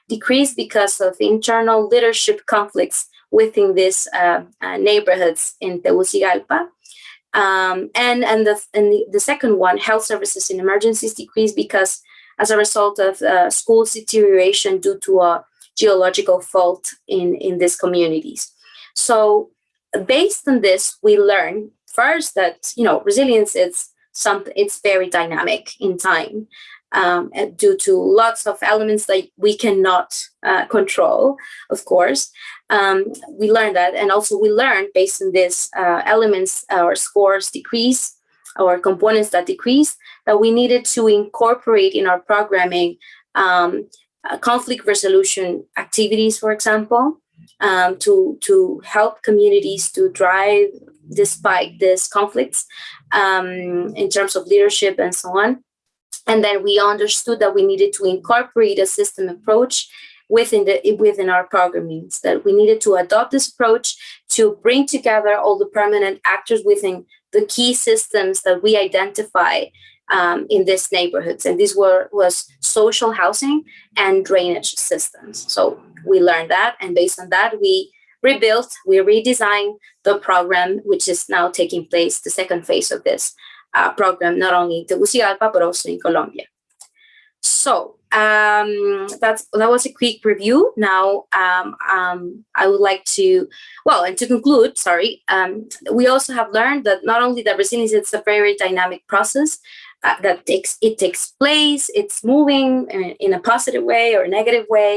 Speaker 1: decreased because of internal leadership conflicts within these uh, uh, neighborhoods in Tegucigalpa. Um, and and, the, and the, the, second one, health services in emergencies decreased because as a result of uh, school deterioration due to a geological fault in, in these communities. So based on this, we learn first that, you know, resilience is something, it's very dynamic in time um, due to lots of elements that we cannot uh, control, of course. Um, we learn that, and also we learn based on these uh, elements, our scores decrease, our components that decrease, that we needed to incorporate in our programming um, uh, conflict resolution activities, for example, um, to, to help communities to drive despite these conflicts um, in terms of leadership and so on. And then we understood that we needed to incorporate a system approach within the within our programming that we needed to adopt this approach to bring together all the permanent actors within the key systems that we identify um, in these neighborhoods. And these were was social housing and drainage systems. So we learned that. And based on that, we rebuilt, we redesigned the program, which is now taking place, the second phase of this uh, program, not only in Tegucigalpa, but also in Colombia. So um, that's that was a quick review. Now um, um, I would like to, well, and to conclude, sorry, um, we also have learned that not only that resilience is a very dynamic process, uh, that takes it takes place, it's moving in, in a positive way or a negative way.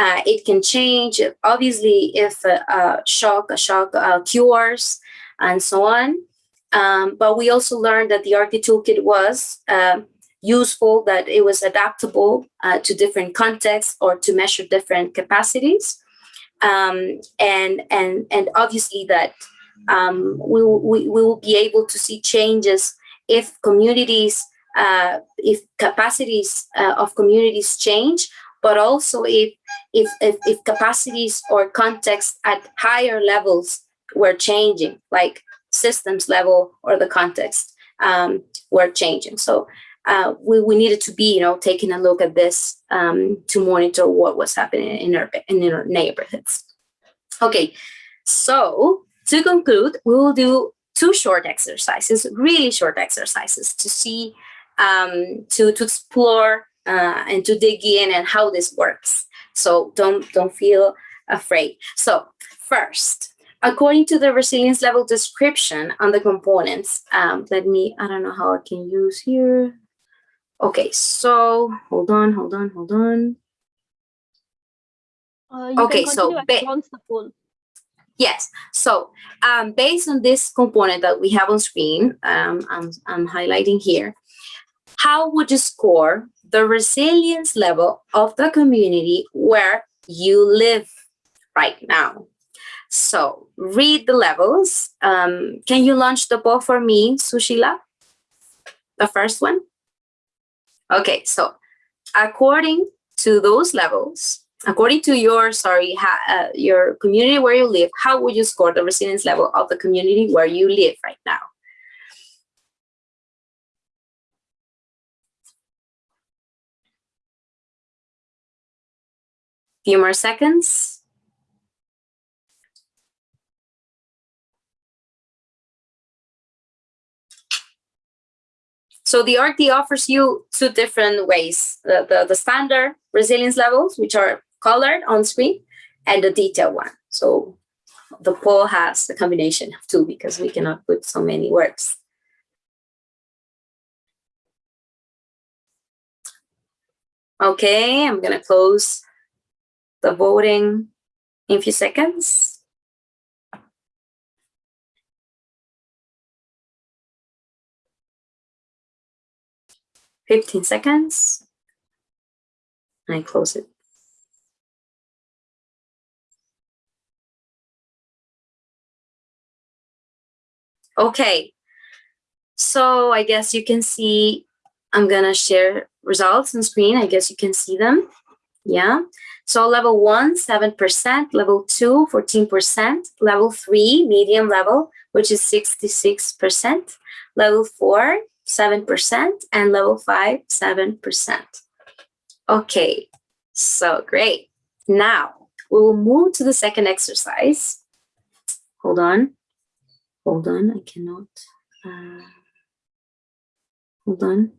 Speaker 1: Uh, it can change, obviously, if a, a shock, a shock uh, cures, and so on. Um, but we also learned that the ARC-D Toolkit was uh, useful, that it was adaptable uh, to different contexts or to measure different capacities. Um, and, and, and obviously that um, we, we, we will be able to see changes if communities, uh, if capacities uh, of communities change, but also if, if, if, if capacities or context at higher levels were changing, like systems level or the context um, were changing. So uh, we, we needed to be, you know, taking a look at this um, to monitor what was happening in our, in our neighborhoods. Okay, so to conclude, we will do two short exercises, really short exercises to see, um, to, to explore uh, and to dig in and how this works. So don't, don't feel afraid. So first, according to the resilience level description on the components, um, let me, I don't know how I can use here. Okay, so hold on, hold on, hold on.
Speaker 2: Uh,
Speaker 1: okay, so Yes. So um, based on this component that we have on screen, um, I'm, I'm highlighting here, how would you score the resilience level of the community where you live right now? So read the levels. Um, can you launch the ball for me, Sushila? The first one? Okay, so according to those levels, according to your sorry uh, your community where you live how would you score the resilience level of the community where you live right now? Few more seconds. So the ARC-D offers you two different ways, the, the, the standard resilience levels, which are colored on screen and the detailed one. So the poll has a combination of two because we cannot put so many words. Okay, I'm gonna close the voting in a few seconds. Fifteen seconds. I close it. Okay, so I guess you can see, I'm gonna share results on screen. I guess you can see them. Yeah. So level one, 7%, level two, 14%, level three, medium level, which is 66%, level four, 7%, and level 5, 7%. Okay, so great. Now, we will move to the second exercise. Hold on. Hold on, I cannot. Uh, hold on.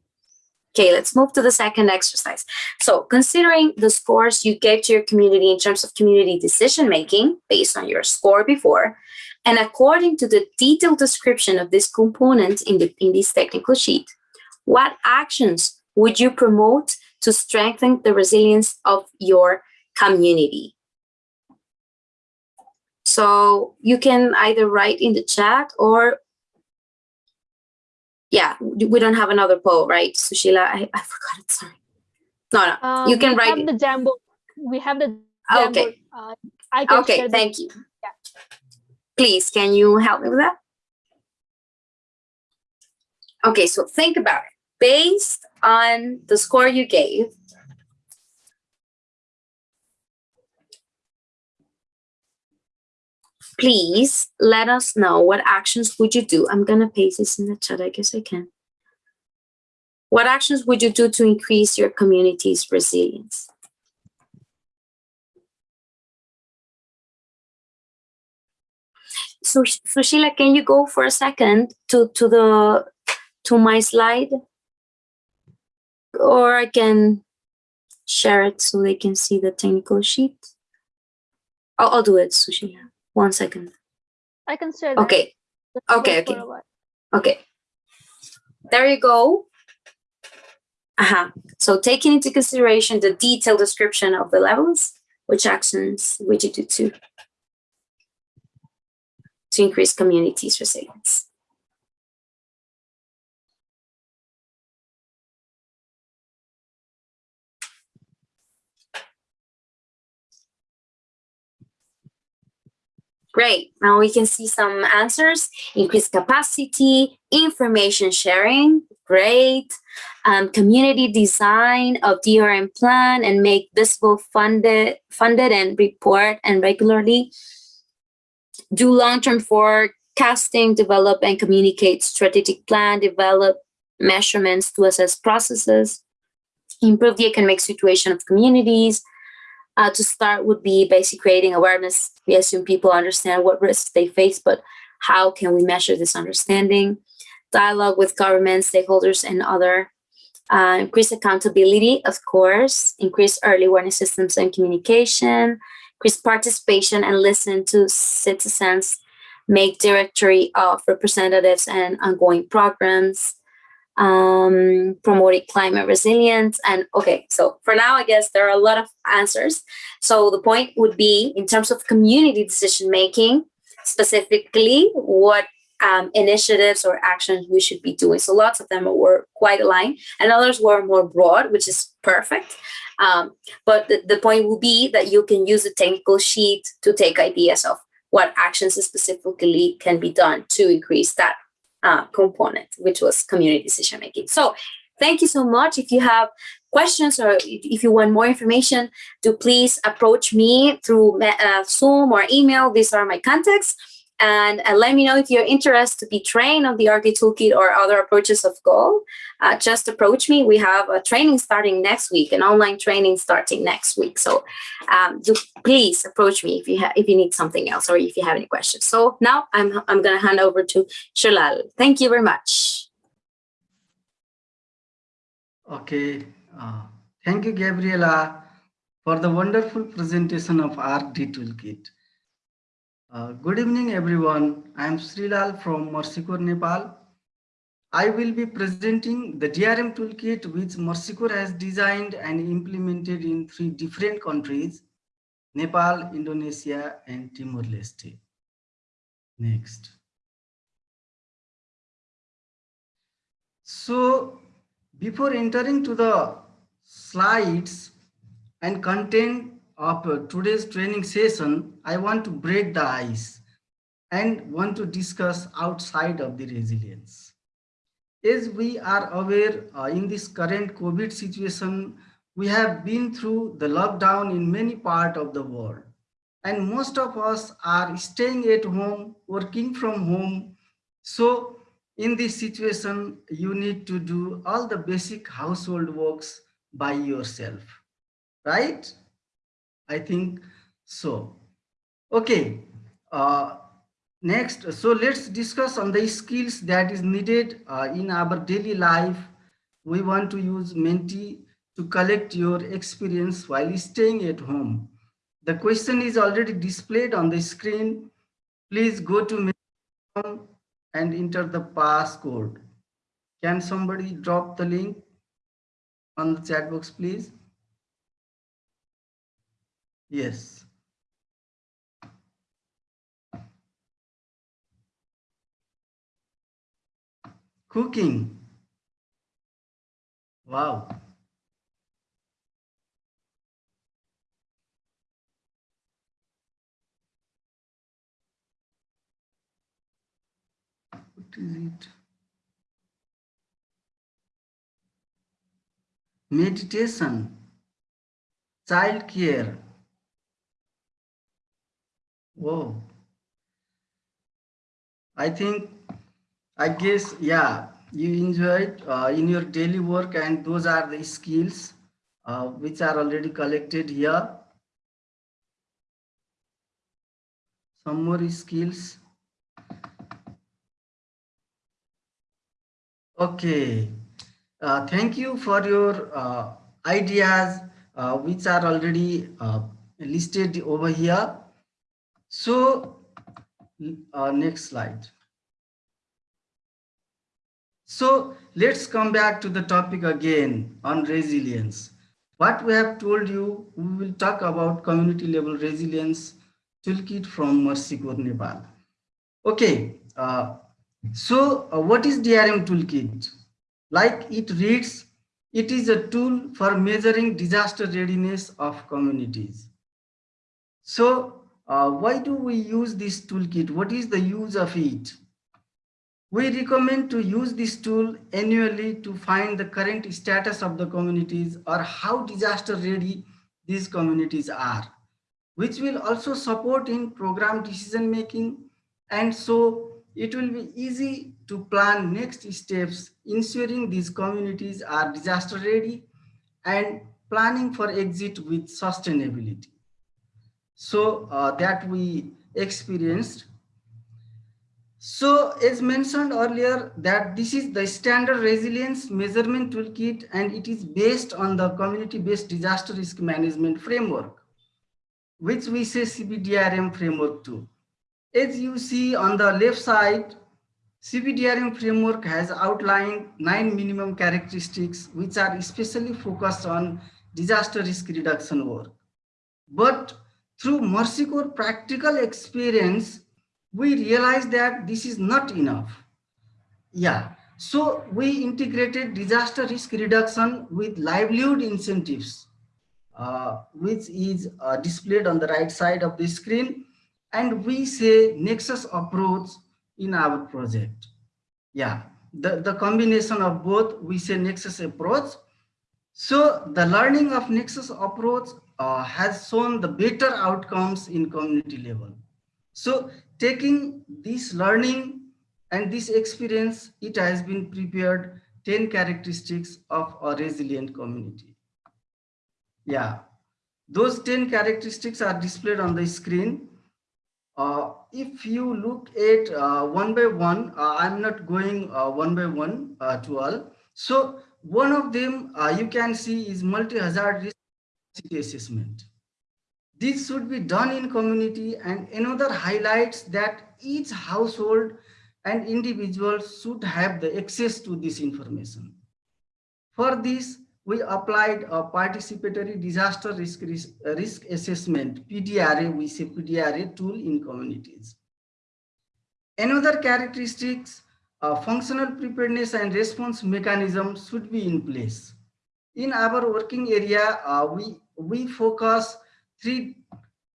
Speaker 1: Okay, let's move to the second exercise. So considering the scores you gave to your community in terms of community decision making based on your score before, and according to the detailed description of this component in, the, in this technical sheet, what actions would you promote to strengthen the resilience of your community? So you can either write in the chat or yeah, we don't have another poll, right? Sushila, I, I forgot it, sorry. No, no,
Speaker 2: Uh,
Speaker 1: you can
Speaker 2: we
Speaker 1: write
Speaker 2: have
Speaker 1: it.
Speaker 2: the Jambo. We have the Jambo.
Speaker 1: Okay.
Speaker 2: Uh, I can
Speaker 1: Okay,
Speaker 2: share the-
Speaker 1: thank you.
Speaker 2: Yeah.
Speaker 1: Please, can you help me with that? Okay, so think about it. Based on the score you gave, please let us know what actions would you do. I'm gonna paste this in the chat, I guess I can. What actions would you do to increase your community's resilience? So, Sushila, can you go for a second to, to the, to my slide? Or I can share it so they can see the technical sheet. I'll, I'll do it, Sushila. One second.
Speaker 2: I can share that.
Speaker 1: Okay, okay, okay. okay. There you go. Uh-huh. So taking into consideration the detailed description of the levels, which actions would you do to, to increase communities' resilience? Great. Now we can see some answers. Increase capacity, information sharing. Great. Um, community design of DRM plan and make visible funded, funded and report and regularly. Do long-term forecasting, develop and communicate strategic plan, develop measurements to assess processes, improve the economic situation of communities, uh, to start would be basically creating awareness. We assume people understand what risks they face, but how can we measure this understanding? Dialogue with government, stakeholders, and other. Uh, increase accountability, of course. Increase early warning systems and communication. Increase participation and listen to citizens. Make directory of representatives and ongoing programs um, promoting climate resilience. And okay, so for now, I guess there are a lot of answers. So the point would be in terms of community decision making, specifically what um, initiatives or actions we should be doing. So lots of them were quite aligned and others were more broad, which is perfect. Um, but the, the point will be that you can use the technical sheet to take ideas of what actions specifically can be done to increase that uh, component, which was community decision making. So thank you so much. If you have questions or if you want more information, do please approach me through uh, Zoom or email. These are my contacts. And uh, let me know if you're interested to be trained on the ARC-D Toolkit or other approaches of GOAL. Uh, just approach me. We have a training starting next week, an online training starting next week. So um, do please approach me if you have if you need something else or if you have any questions. So now I'm I'm going to hand over to Srilal. Thank you very much.
Speaker 4: Okay, uh, thank you, Gabriela, for the wonderful presentation of ARC-D Toolkit. Uh, good evening, everyone. I am Srilal from Mercy Corps, Nepal. I will be presenting the DRM toolkit which Mercy Corps has designed and implemented in three different countries, Nepal, Indonesia, and Timor-Leste. Next. So before entering to the slides and content of uh, today's training session, I want to break the ice and want to discuss outside of the resilience. As we are aware uh, in this current COVID situation, we have been through the lockdown in many parts of the world. And most of us are staying at home, working from home. So in this situation, you need to do all the basic household works by yourself, right? I think so. Okay, uh, next, so let's discuss on the skills that is needed uh, in our daily life. We want to use Menti to collect your experience while staying at home. The question is already displayed on the screen. Please go to Menti and enter the passcode. Can somebody drop the link on the chat box, please? Yes. Cooking. Wow. What is it? Meditation, child care. Whoa. I think, I guess, yeah, you enjoyed uh, in your daily work and those are the skills uh, which are already collected here. Some more skills. Okay, uh, thank you for your uh, ideas, uh, which are already uh, listed over here. So, uh, next slide. So, let's come back to the topic again on resilience. What we have told you, we will talk about community level resilience toolkit from Mercy Corps, Nepal. Okay, uh, so uh, what is DRM toolkit? Like it reads, it is a tool for measuring disaster readiness of communities. So uh, why do we use this toolkit? What is the use of it? We recommend to use this tool annually to find the current status of the communities or how disaster ready these communities are, which will also support in program decision making and so it will be easy to plan next steps, ensuring these communities are disaster ready and planning for exit with sustainability. So uh, that we experienced. So as mentioned earlier that this is the standard resilience measurement toolkit and it is based on the community-based disaster risk management framework, which we say CBDRM framework too. As you see on the left side, CBDRM framework has outlined nine minimum characteristics which are especially focused on disaster risk reduction work. But through Mercy Corps practical experience, we realized that this is not enough. Yeah, so we integrated disaster risk reduction with livelihood incentives, uh, which is uh, displayed on the right side of the screen and we say nexus approach in our project. Yeah. The the combination of both we say nexus approach. So the learning of nexus approach uh, has shown the better outcomes in community level. So taking this learning and this experience it has been prepared 10 characteristics of a resilient community. Yeah. Those 10 characteristics are displayed on the screen. Uh, if you look at uh, one by one, uh, I'm not going uh, one by one uh, to all. So one of them uh, you can see is multi-hazard risk assessment. This should be done in community and another highlights that each household and individual should have the access to this information. For this, we applied a participatory disaster risk, risk, risk assessment, PDRA, we say PDRA tool in communities. Another characteristics, uh, functional preparedness and response mechanism should be in place. In our working area, uh, we, we focus three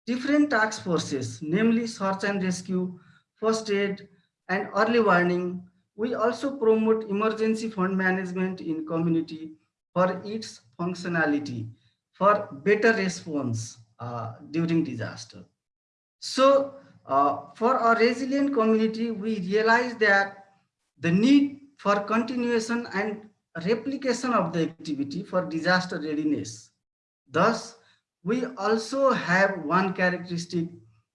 Speaker 4: different task forces, namely search and rescue, first aid, and early warning. We also promote emergency fund management in community for its functionality for better response uh, during disaster. So uh, for our resilient community, we realize that the need for continuation and replication of the activity for disaster readiness. Thus, we also have one characteristic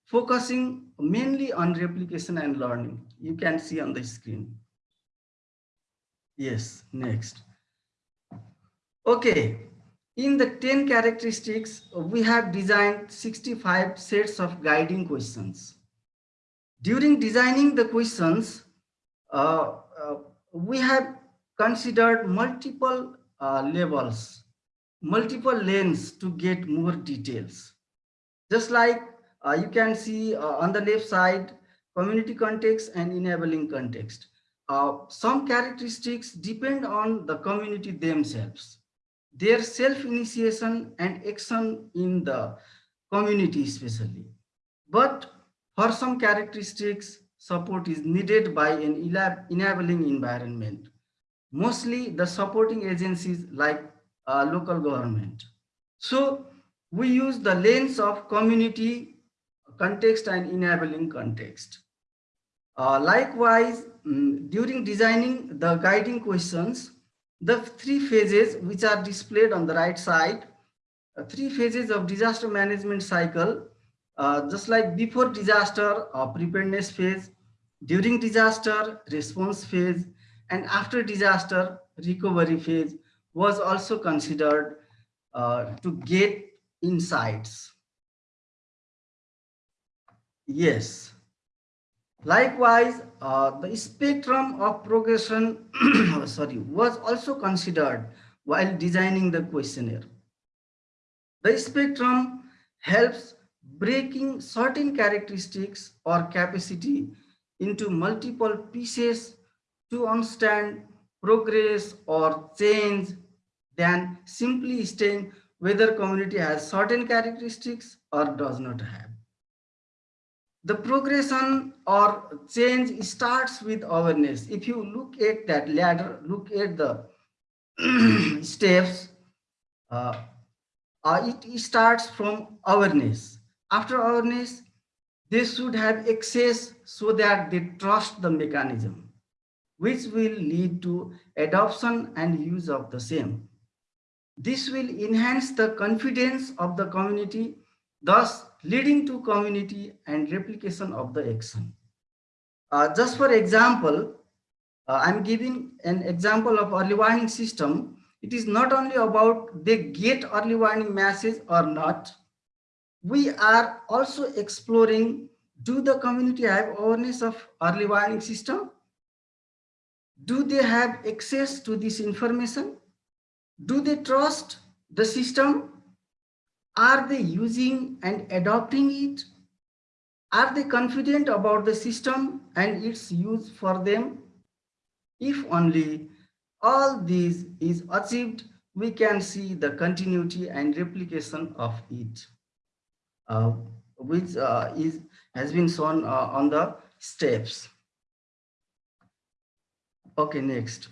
Speaker 4: focusing mainly on replication and learning. You can see on the screen. Yes, next. Okay, in the 10 characteristics, we have designed 65 sets of guiding questions. During designing the questions, uh, uh, we have considered multiple uh, levels, multiple lanes to get more details. Just like uh, you can see uh, on the left side, community context and enabling context. Uh, some characteristics depend on the community themselves their self-initiation and action in the community especially. But for some characteristics, support is needed by an enabling environment. Mostly the supporting agencies like uh, local government. So we use the lens of community context and enabling context. Uh, likewise, um, during designing the guiding questions, the three phases which are displayed on the right side, uh, three phases of disaster management cycle, uh, just like before disaster, preparedness phase, during disaster, response phase, and after disaster, recovery phase was also considered uh, to get insights. Yes. Likewise, uh, the spectrum of progression sorry, was also considered while designing the questionnaire. The spectrum helps breaking certain characteristics or capacity into multiple pieces to understand progress or change than simply stating whether community has certain characteristics or does not have the progression or change starts with awareness. If you look at that ladder, look at the steps, uh, uh, it starts from awareness. After awareness, they should have access so that they trust the mechanism, which will lead to adoption and use of the same. This will enhance the confidence of the community thus leading to community and replication of the action. Uh, just for example, uh, I'm giving an example of early warning system. It is not only about they get early warning message or not. We are also exploring, do the community have awareness of early warning system? Do they have access to this information? Do they trust the system are they using and adopting it? Are they confident about the system and its use for them? If only all these is achieved, we can see the continuity and replication of it, uh, which uh, is has been shown uh, on the steps. Okay, next.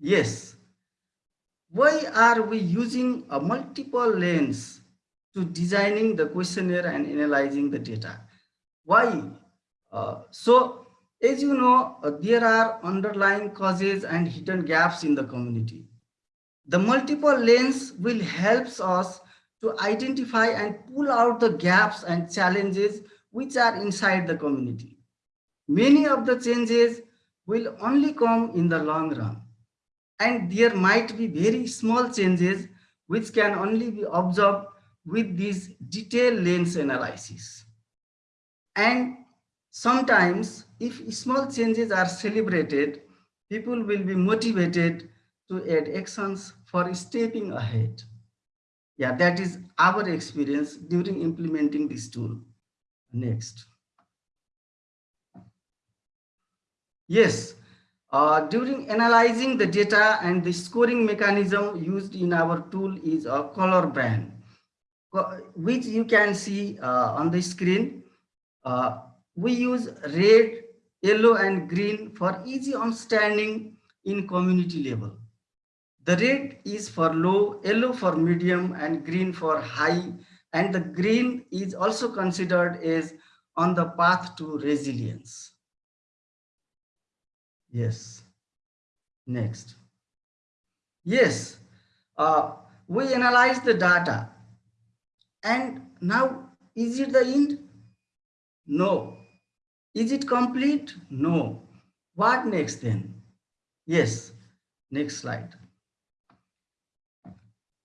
Speaker 4: Yes, why are we using a multiple lens to designing the questionnaire and analyzing the data? Why? Uh, so, as you know, uh, there are underlying causes and hidden gaps in the community. The multiple lens will help us to identify and pull out the gaps and challenges which are inside the community. Many of the changes will only come in the long run and there might be very small changes which can only be observed with this detailed lens analysis. And sometimes if small changes are celebrated, people will be motivated to add actions for stepping ahead. Yeah, that is our experience during implementing this tool. Next. Yes, uh, during analyzing the data and the scoring mechanism used in our tool is a color band, which you can see uh, on the screen. Uh, we use red, yellow, and green for easy understanding in community level. The red is for low, yellow for medium, and green for high. And the green is also considered as on the path to resilience. Yes. Next. Yes, uh, we analyze the data. And now, is it the end? No. Is it complete? No. What next then? Yes, next slide.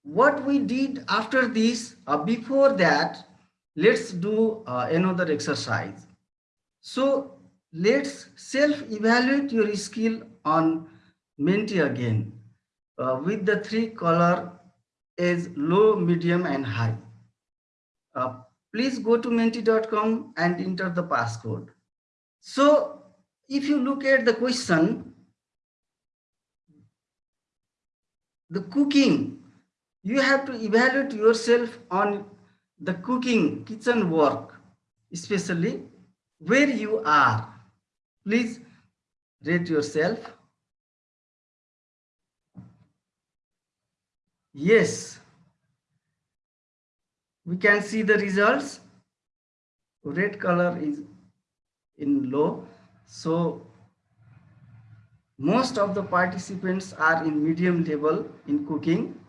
Speaker 4: What we did after this, uh, before that, let's do uh, another exercise. So let's self-evaluate your skill on Menti again uh, with the three color is low, medium, and high. Uh, please go to menti.com and enter the passcode. So if you look at the question, the cooking, you have to evaluate yourself on the cooking, kitchen work, especially where you are. Please rate yourself. Yes, we can see the results. Red color is in low. So most of the participants are in medium level in cooking.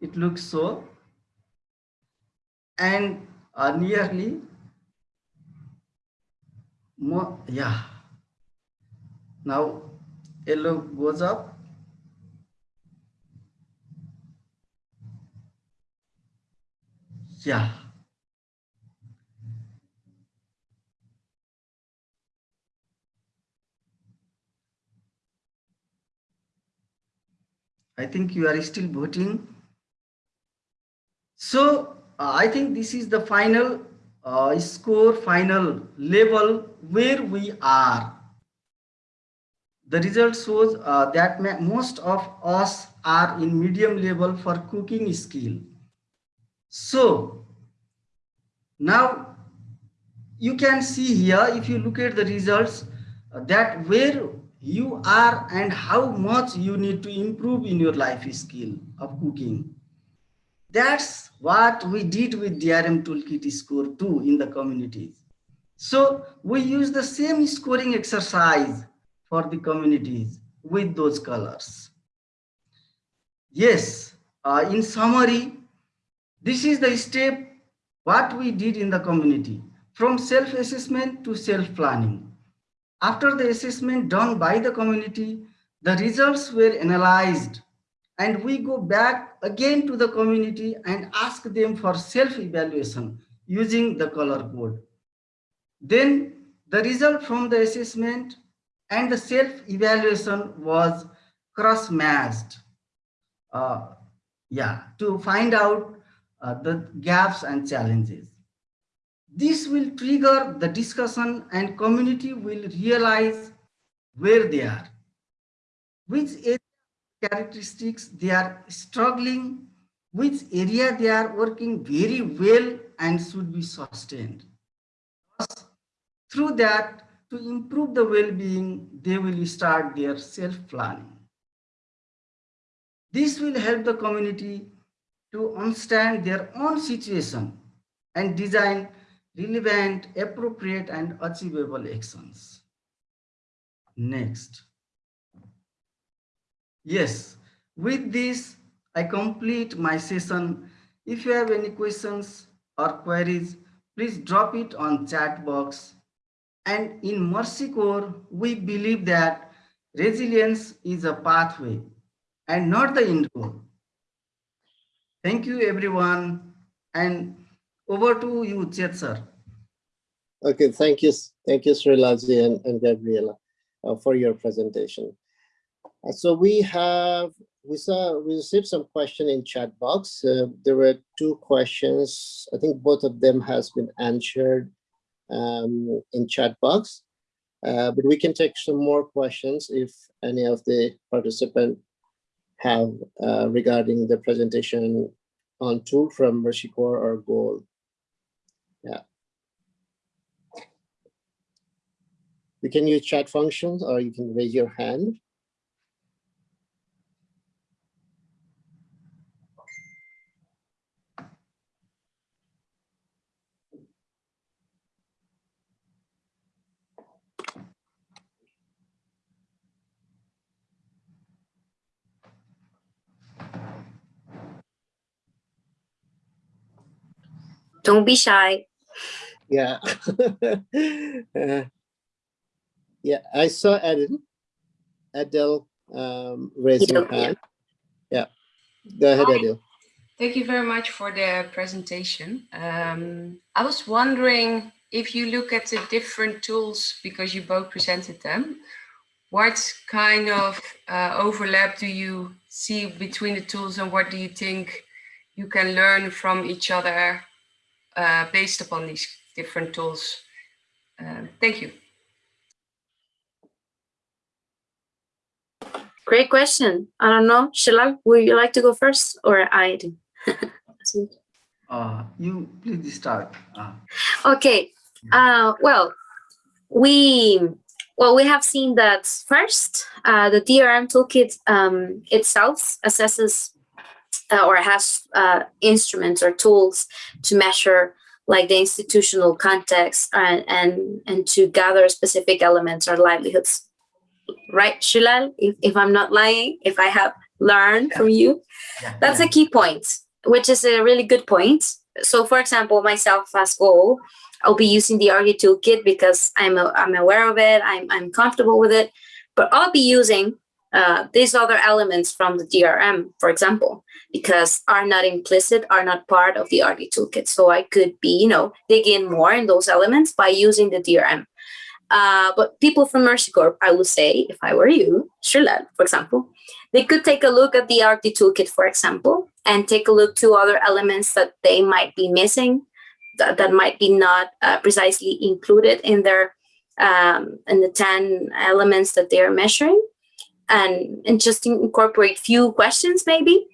Speaker 4: It looks so. And uh, nearly more, yeah. Now yellow goes up. Yeah. I think you are still voting. So uh, I think this is the final uh, score, final level where we are. The result shows uh, that most of us are in medium level for cooking skill. So now you can see here, if you look at the results, uh, that where you are and how much you need to improve in your life skill of cooking. That's what we did with DRM Toolkit Score 2 in the communities. So we use the same scoring exercise for the communities with those colors. Yes, uh, in summary, this is the step what we did in the community from self-assessment to self-planning. After the assessment done by the community, the results were analyzed and we go back again to the community and ask them for self-evaluation using the color code. Then the result from the assessment and the self-evaluation was cross-matched. Uh, yeah, to find out uh, the gaps and challenges. This will trigger the discussion and community will realize where they are, which characteristics they are struggling, which area they are working very well and should be sustained. Through that, to improve the well-being, they will start their self-planning. This will help the community to understand their own situation and design relevant, appropriate, and achievable actions. Next. Yes, with this, I complete my session. If you have any questions or queries, please drop it on chat box. And in Mercy Corps, we believe that resilience is a pathway and not the end goal. Thank you, everyone. And over to you, Chet, sir.
Speaker 3: Okay, thank you. Thank you, Srilaji and, and Gabriela uh, for your presentation. Uh, so we have, we saw, we received some question in chat box. Uh, there were two questions. I think both of them has been answered um, in chat box. Uh, but we can take some more questions if any of the participant have uh, regarding the presentation on tool from Mercy Corps or GOAL. Yeah. You can use chat functions or you can raise your hand.
Speaker 1: Don't be shy.
Speaker 3: Yeah. Uh, yeah, I saw Adel. Adele um, raising
Speaker 1: Adele,
Speaker 3: her
Speaker 1: yeah.
Speaker 3: hand. Yeah. Go ahead,
Speaker 5: Hi.
Speaker 3: Adele.
Speaker 5: Thank you very much for the presentation. Um, I was wondering if you look at the different tools, because you both presented them, what kind of uh, overlap do you see between the tools and what do you think you can learn from each other uh, based upon these different tools? Um, thank you.
Speaker 1: Great question. I don't know. Srilal, would you like to go first or I do?
Speaker 4: Uh, you please start. Uh,
Speaker 1: okay. Uh, well, we well we have seen that first uh, the DRM toolkit um, itself assesses uh, or has uh, instruments or tools to measure like the institutional context and and, and to gather specific elements or livelihoods. Right, Srilal? If, if I'm not lying, if I have learned from you,
Speaker 4: yeah,
Speaker 1: that's
Speaker 4: yeah.
Speaker 1: a key point, which is a really good point. So, for example, myself as GOAL, I'll be using the ARC-D toolkit because I'm a, I'm aware of it. I'm I'm comfortable with it, but I'll be using uh, these other elements from the DRM, for example, because are not implicit, are not part of the ARC-D toolkit. So I could be, you know, dig in more in those elements by using the DRM. Uh, but people from Mercy Corps, I would say, if I were you, Srilal, for example, they could take a look at the ARC-D toolkit, for example, and take a look to other elements that they might be missing, that, that might be not uh, precisely included in their um, in the 10 elements that they are measuring, and, and just incorporate few questions maybe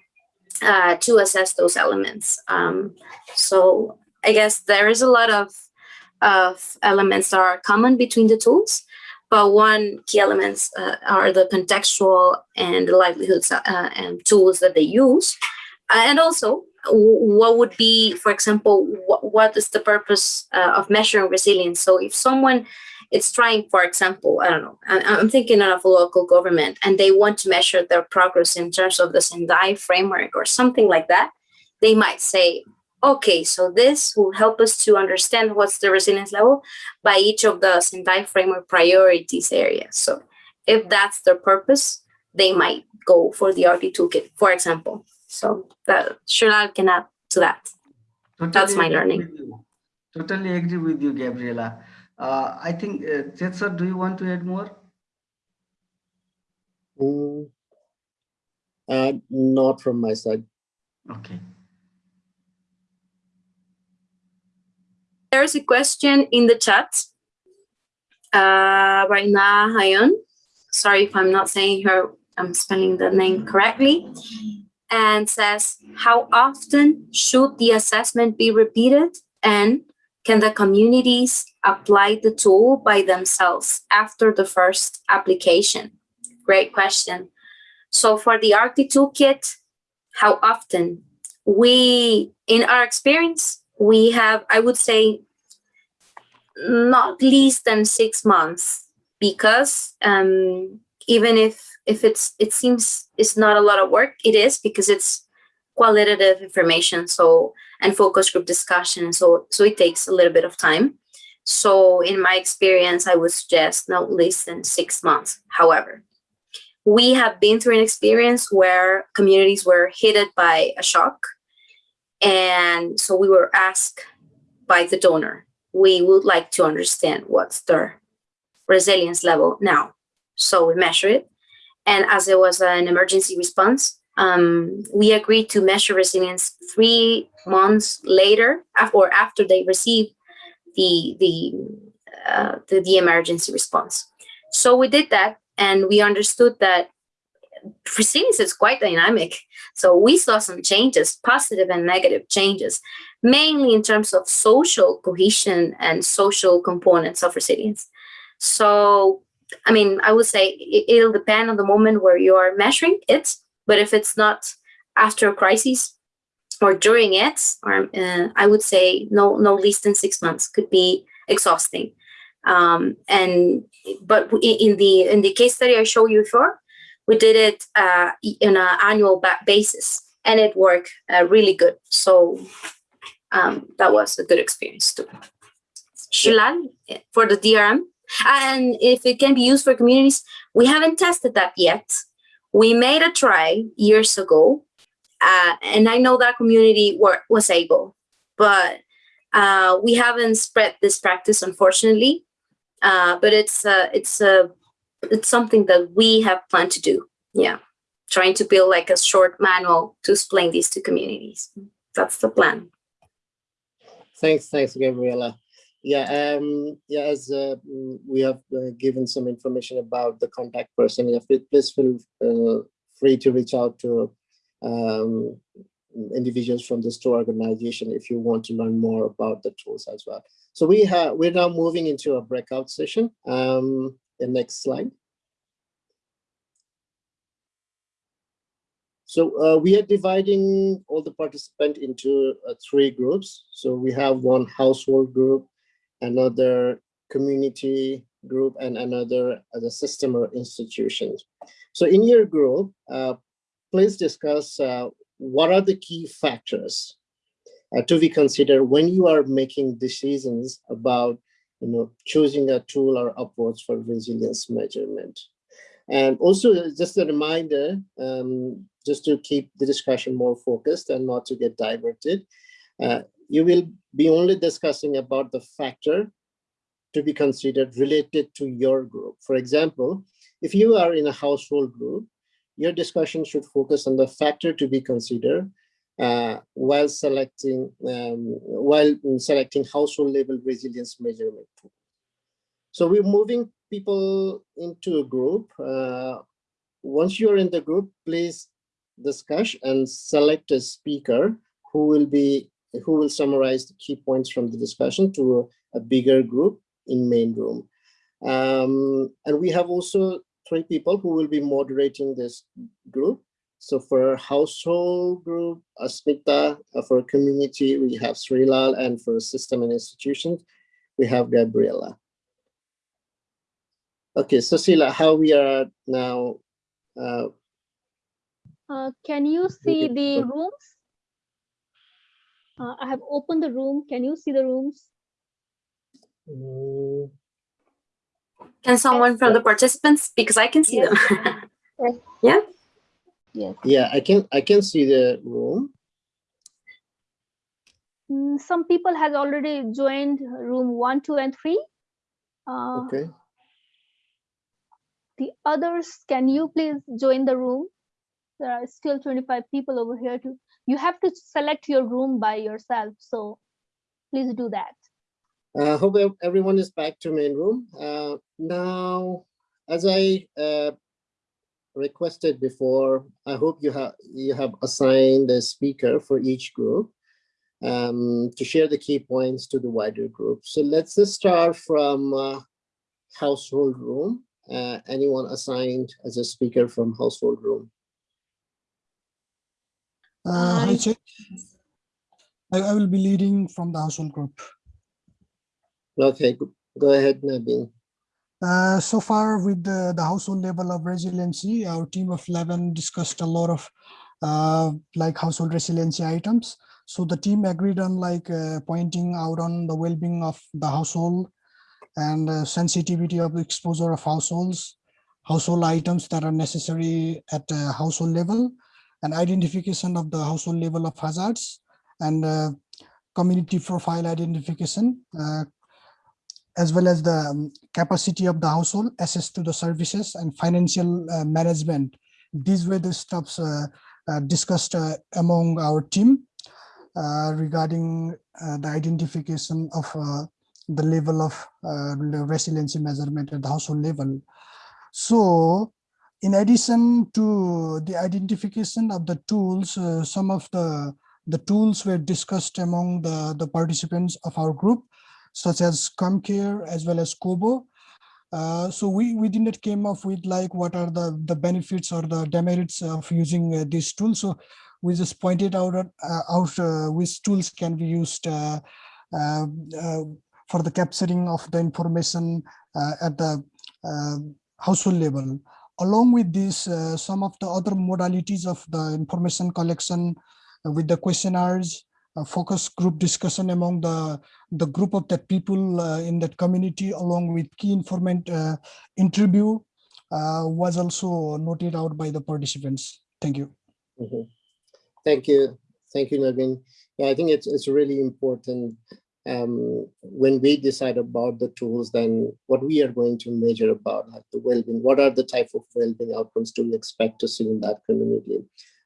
Speaker 1: uh, to assess those elements. Um, so I guess there is a lot of of elements that are common between the tools, but one key elements uh, are the contextual and the livelihoods uh, and tools that they use. Uh, and also, what would be, for example, what, what is the purpose uh, of measuring resilience? So if someone is trying, for example, I don't know, I, I'm thinking of a local government and they want to measure their progress in terms of the Sendai framework or something like that, they might say, okay, so this will help us to understand what's the resilience level by each of the Sendai framework priorities areas. So if that's their purpose, they might go for the ARC-D toolkit, for example. So that Srilal can add to that. That's my learning.
Speaker 4: Totally agree with you, Gabriela. Uh, I think, uh, Chet do you want to add more?
Speaker 3: Mm, uh, not from my side.
Speaker 4: Okay.
Speaker 1: There's a question in the chat. Uh, right now, Hayon. Sorry if I'm not saying her, I'm spelling the name correctly. And says, how often should the assessment be repeated? And can the communities apply the tool by themselves after the first application? Great question. So for the ARC-D Toolkit, how often? We, in our experience, we have, I would say, not less than six months because um, even if if it's it seems it's not a lot of work, it is because it's qualitative information. So and focus group discussion. So so it takes a little bit of time. So in my experience, I would suggest not less than six months. However, we have been through an experience where communities were hit by a shock and so we were asked by the donor, we would like to understand what's their resilience level now. So we measure it. And as it was an emergency response, um, we agreed to measure resilience three months later or after they received the, the, uh, the, the emergency response. So we did that and we understood that resilience is quite dynamic. So we saw some changes, positive and negative changes, mainly in terms of social cohesion and social components of resilience. So, I mean, I would say it, it'll depend on the moment where you are measuring it, but if it's not after a crisis or during it, or uh, I would say no, no less than six months could be exhausting. Um, and but in the in the case study I showed you before, we did it uh, in an annual basis and it worked uh, really good so um, that was a good experience too. Srilal for the DRM. And if it can be used for communities, we haven't tested that yet. We made a try years ago, uh, and I know that community were, was able, but uh, we haven't spread this practice, unfortunately. Uh, but it's uh, it's uh, it's something that we have planned to do. Yeah, trying to build like a short manual to explain these to communities. That's the plan.
Speaker 3: Thanks, thanks, Gabriela. Yeah, um, yeah. As uh, mm, we have uh, given some information about the contact person, yeah, please feel uh, free to reach out to um, individuals from the store organization if you want to learn more about the tools as well. So we have we're now moving into a breakout session. Um, the next slide. So uh, we are dividing all the participants into uh, three groups. So we have one household group, another community group, and another as a system or institution. So in your group, uh, please discuss uh, what are the key factors uh, to be considered when you are making decisions about you know, choosing a tool or approach for resilience measurement. And also just a reminder, um, just to keep the discussion more focused and not to get diverted, uh, you will be only discussing about the factor to be considered related to your group. For example, if you are in a household group, your discussion should focus on the factor to be considered uh, while selecting um, while selecting household level resilience measurement tool. So we're moving people into a group. Uh, once you're in the group, please discuss and select a speaker who will be who will summarize the key points from the discussion to a, a bigger group in main room. Um, and we have also three people who will be moderating this group. So for household group, Asmita, uh, for community, we have Srilal, and for system and institutions, we have Gabriela. Okay, Cecilia, how we are now? Uh,
Speaker 2: Uh, can you see the rooms? Uh, I have opened the room. Can you see the rooms?
Speaker 3: mm,
Speaker 1: Can someone from the participants, because I can see
Speaker 2: Yes.
Speaker 1: them.
Speaker 2: Yes.
Speaker 1: yeah,
Speaker 2: Yes.
Speaker 3: yeah, I can I can see the room.
Speaker 2: Mm, some people has already joined room one, two, and three. Uh,
Speaker 3: Okay.
Speaker 2: The others, can you please join the room? There are still 25 people over here too. You have to select your room by yourself. So please do that.
Speaker 3: I hope everyone is back to main room. Uh, now, as I uh, requested before, I hope you have you have assigned a speaker for each group um, to share the key points to the wider group. So let's just start from uh, household room. Uh, anyone assigned as a speaker from household room?
Speaker 6: Uh, hi,
Speaker 2: I-
Speaker 6: Chet. I, I will be leading from the household group.
Speaker 3: Okay, go, ahead, Nabin.
Speaker 6: Uh, so far with the, the household level of resiliency, our team of 11 discussed a lot of uh, like household resiliency items. So the team agreed on like uh, pointing out on the well-being of the household and uh, sensitivity of exposure of households, household items that are necessary at a household level, and identification of the household level of hazards and uh, community profile identification, uh, as well as the um, capacity of the household, access to the services and financial uh, management. These were the stuffs uh, uh, discussed uh, among our team regarding the identification of the level of resiliency measurement at the household level. So in addition to the identification of the tools, uh, some of the, the tools were discussed among the, the participants of our group, such as CommCare as well as Kobo. Uh, so we, we did not came up with like what are the, the benefits or the demerits of using uh, these tools. So we just pointed out, uh, out uh, which tools can be used uh, for the capturing of the information at the household level. Along with this, uh, some of the other modalities of the information collection uh, with the questionnaires focus group discussion among the the group of the people uh, in that community along with key informant uh, interview was also noted out by the participants. Thank you.
Speaker 3: Mhm. Thank you. Thank you, Navin. Yeah, I think it's, it's really important um, when we decide about the tools, then what we are going to measure about like the well-being, what are the type of well-being outcomes do we expect to see in that community?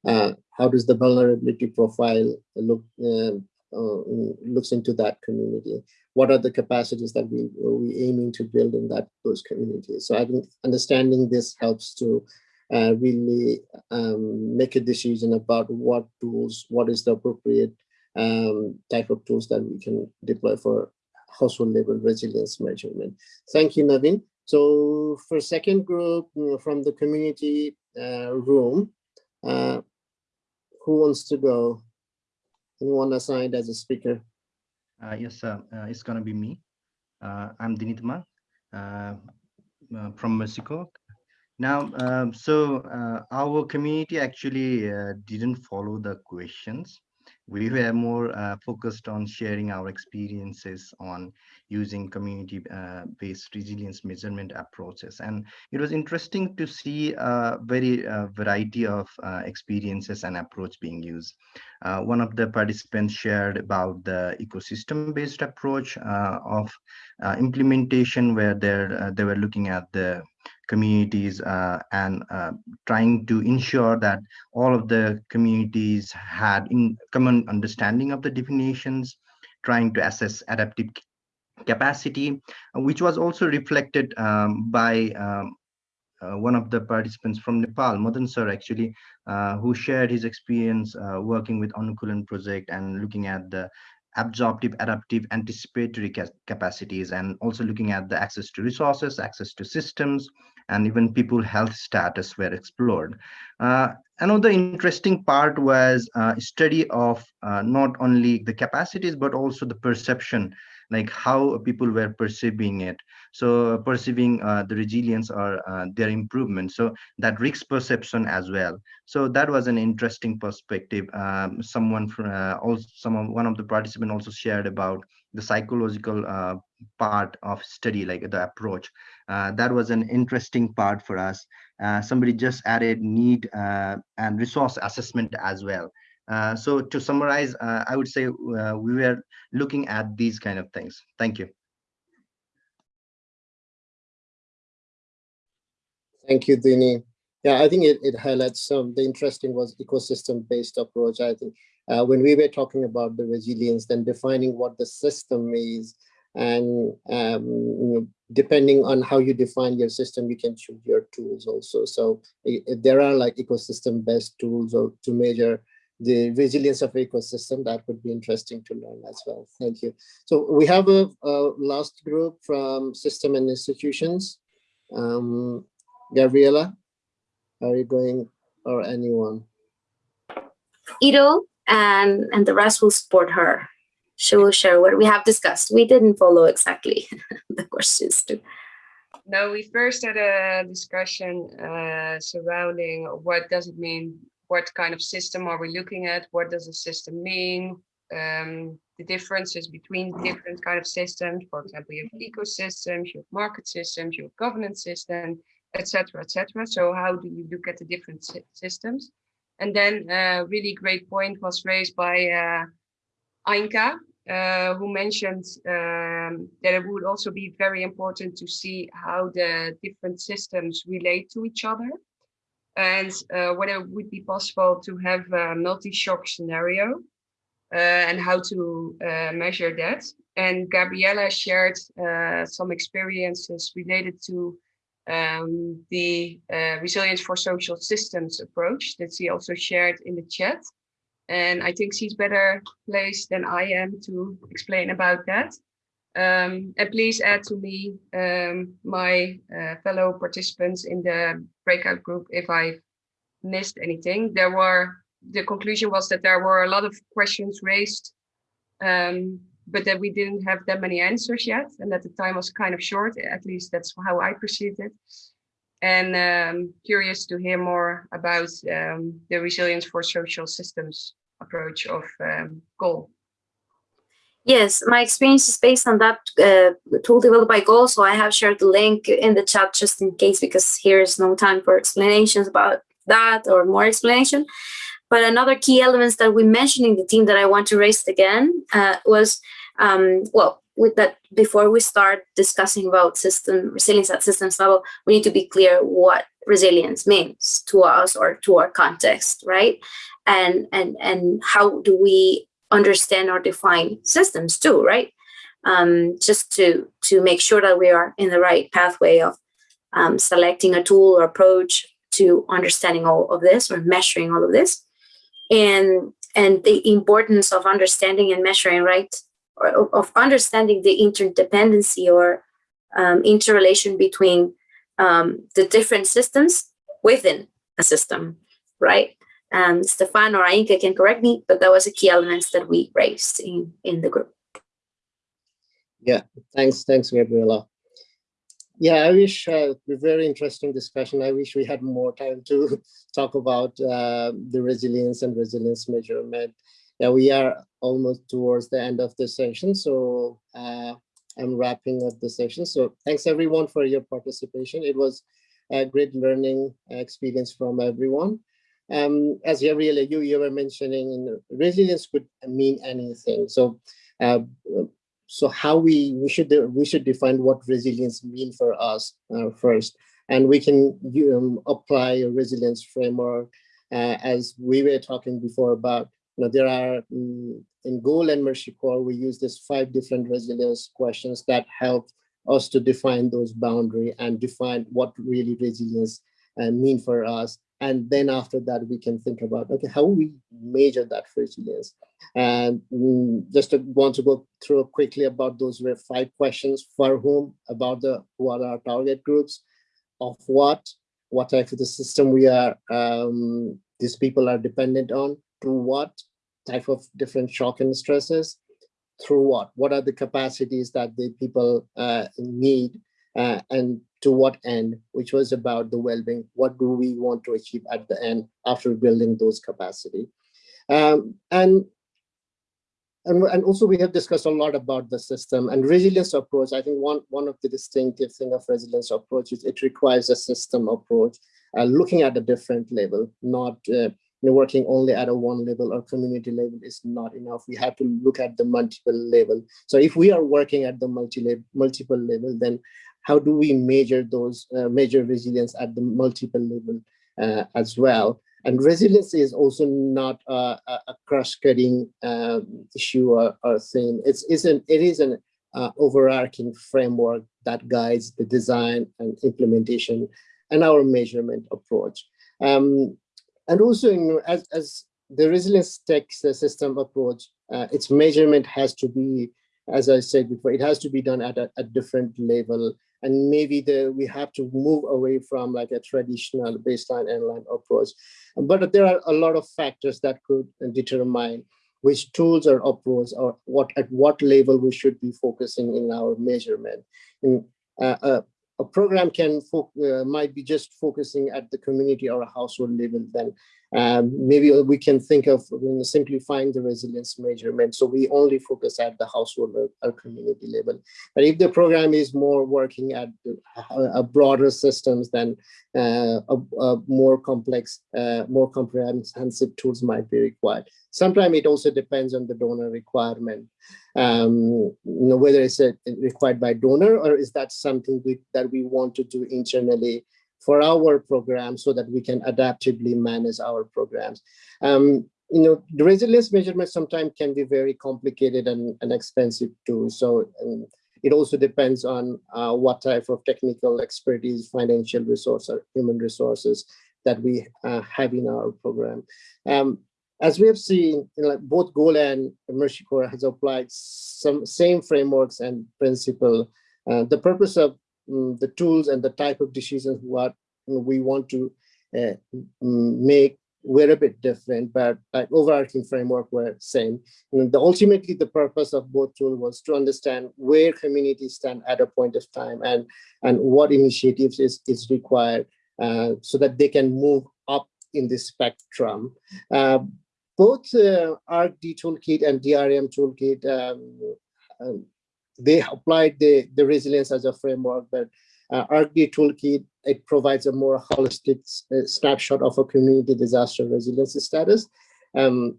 Speaker 3: Uh, how does the vulnerability profile look um, uh, looks into that community? What are the capacities that we we aiming to build in that those communities? So I think understanding this helps to uh, really um, make a decision about what tools, what is the appropriate um, type of tools that we can deploy for household level resilience measurement. Thank you, Navin. So for second group from the community uh, room, uh, who wants to go? Anyone assigned as a speaker?
Speaker 7: Uh, yes, sir. Uh, it's going to be me. Uh, I'm Dinitma uh, from Mexico. Now, um, so our community actually didn't follow the questions. We were more uh, focused on sharing our experiences on using community-based resilience measurement approaches. And it was interesting to see a very uh, variety of uh, experiences and approach being used. Uh, one of the participants shared about the ecosystem-based approach uh, of uh, implementation where they're, they were looking at the communities uh, and uh, trying to ensure that all of the communities had in common understanding of the definitions, trying to assess adaptive capacity, which was also reflected um, by um, uh, one of the participants from Nepal, Madan sir, actually, uh, who shared his experience uh, working with Anukulan project and looking at the absorptive, adaptive, anticipatory ca capacities, and also looking at the access to resources, access to systems, and even people health status were explored. Uh, another interesting part was uh, study of uh, not only the capacities, but also the perception like how people were perceiving it so perceiving uh, the resilience or uh, their improvement. So that risk perception as well. So that was an interesting perspective. Um, someone from uh, also someone one of the participants also shared about the psychological uh, part of study like the approach. Uh, that was an interesting part for us. Uh, somebody just added need and resource assessment as well. So to summarize, I would say we were looking at these kind of things. Thank you.
Speaker 3: Thank you, Dini. Yeah, I think it, it highlights some, the interesting was ecosystem-based approach. I think uh, when we were talking about the resilience, then defining what the system is, and um, you know, depending on how you define your system, you can choose your tools also. So if there are like ecosystem-based tools or to measure the resilience of ecosystem. That would be interesting to learn as well. Thank you. So we have a, a last group from system and institutions. Um, Gabriela, are you going or anyone?
Speaker 1: Ido and, and the rest will support her. She will share what we have discussed. We didn't follow exactly the questions too.
Speaker 5: No, we first had a discussion uh, surrounding what does it mean what kind of system are we looking at? What does a system mean? Um, the differences between different kind of systems. For example, you have ecosystems, you have market systems, you have governance systems, etc., etc. So how do you look at the different systems? And then a uh, really great point was raised by uh, Ainka, uh, who mentioned um, that it would also be very important to see how the different systems relate to each other and uh, whether it would be possible to have a multi-shock scenario uh, and how to uh, measure that. And Gabriela shared some experiences related to um, the uh, resilience for social systems approach that she also shared in the chat. And I think she's better placed than I am to explain about that. Um, and please add to me um, my uh, fellow participants in the breakout group if I missed anything. There were, the conclusion was that there were a lot of questions raised, um, but that we didn't have that many answers yet and that the time was kind of short, at least that's how I perceived it. And um, curious to hear more about um, the resilience for social systems approach of um, GOAL.
Speaker 1: Yes, my experience is based on that uh, tool developed by GOAL. So I have shared the link in the chat just in case, because here is no time for explanations about that or more explanation. But another key elements that we mentioned in the team that I want to raise again uh, was, um, well, with that before we start discussing about system resilience at systems level, we need to be clear what resilience means to us or to our context, right? And and and how do we understand or define systems too, right? Um, just to to make sure that we are in the right pathway of um, selecting a tool or approach to understanding all of this or measuring all of this, and and the importance of understanding and measuring, right? Or of understanding the interdependency or um, interrelation between um, the different systems within a system, right? Um, Stefan or Ainka can correct me, but that was a key element that we raised in, in the group.
Speaker 3: Yeah, thanks, thanks, Gabriela. Yeah, I wish uh, a very interesting discussion. I wish we had more time to talk about uh, the resilience and resilience measurement. Yeah, we are almost towards the end of the session, so uh, I'm wrapping up the session. So thanks everyone for your participation. It was a great learning experience from everyone. Um, as Gabriela, you, you were mentioning, resilience could mean anything. So, uh, so how we we should we should define what resilience mean for us uh, first, and we can um, apply a resilience framework uh, as we were talking before about. You know, there are um, in GOAL and Mercy Corps, we use these five different resilience questions that help us to define those boundary and define what really resilience uh, mean for us. And then after that, we can think about, okay, how we measure that resilience. And mm, just to want to go through quickly about those five questions. For whom, about the what are our target groups, of what, what type of the system we are, um, these people are dependent on, to what type of different shock and stresses, through what, what are the capacities that the people uh, need, uh, and to what end, which was about the well-being. What do we want to achieve at the end after building those capacity? Um, and, and, and also we have discussed a lot about the system and resilience approach. I think one, one of the distinctive thing of resilience approach is it requires a system approach, uh, looking at a different level, not uh, working only at a one level or community level is not enough. We have to look at the multiple level. So if we are working at the multi multiple level, then how do we measure those, uh, measure resilience at the multiple level uh, as well? And resilience is also not a, a cross-cutting um, issue or, or, thing. It's, it's an, it is an uh, overarching framework that guides the design and implementation and our measurement approach. Um, and also, as, as the resilience takes the system approach, uh, its measurement has to be, as I said before, it has to be done at a, a different level and maybe the, we have to move away from like a traditional baseline endline approach. But there are a lot of factors that could determine which tools or approach or what at what level we should be focusing in our measurement. In, uh, uh, a program can uh, might be just focusing at the community or a household level then um, maybe we can think of you know, simplifying the resilience measurement. So we only focus at the household or, or community level. But if the program is more working at a broader systems then uh, a, a, more complex uh, more comprehensive tools might be required. Sometimes it also depends on the donor requirement. Um, you know, whether it's a, required by donor or is that something we, that we want to do internally for our program so that we can adaptively manage our programs. Um, you know, the resilience measurement sometimes can be very complicated and, and expensive too. So um, it also depends on uh, what type of technical expertise, financial resource or human resources that we uh, have in our program. Um, as we have seen, you know, both GOAL and Mercy Corps has applied some same frameworks and principle. Uh, the purpose of um, the tools and the type of decisions what we want to uh, make were a bit different, but like overarching framework were same. And the, ultimately, the purpose of both tools was to understand where communities stand at a point of time and, and what initiatives is, is required uh, so that they can move up in the spectrum. Uh, both uh, ARC-D toolkit and DRM toolkit, um, um, they applied the, the resilience as a framework, but uh, toolkit, it provides a more holistic uh, snapshot of a community disaster resilience status um,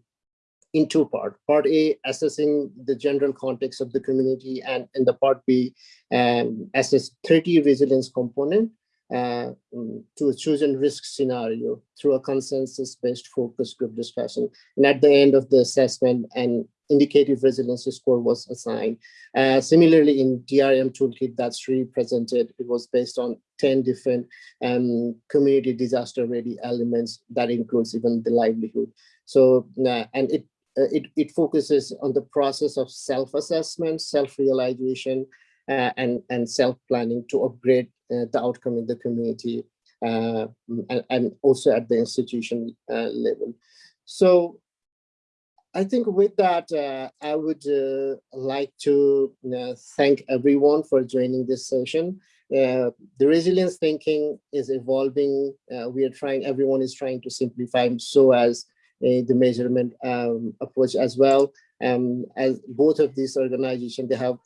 Speaker 3: in two parts. Part A, assessing the general context of the community, and in the part B, um, assess 30 resilience component uh, mm, to a chosen risk scenario through a consensus-based focus group discussion. And at the end of the assessment, an indicative resiliency score was assigned. Uh, similarly, in DRM toolkit that's represented, it was based on 10 different um, community disaster ready elements that includes even the livelihood. So, uh, and it, uh, it, it focuses on the process of self-assessment, self-realization, uh, and, and self-planning to upgrade uh, the outcome in the community uh, and, and, also at the institution level. So I think with that, uh, I would uh, like to thank everyone for joining this session. the resilience thinking is evolving. we are trying, everyone is trying to simplify so as the measurement um, approach as well. Um, as both of these organizations, they have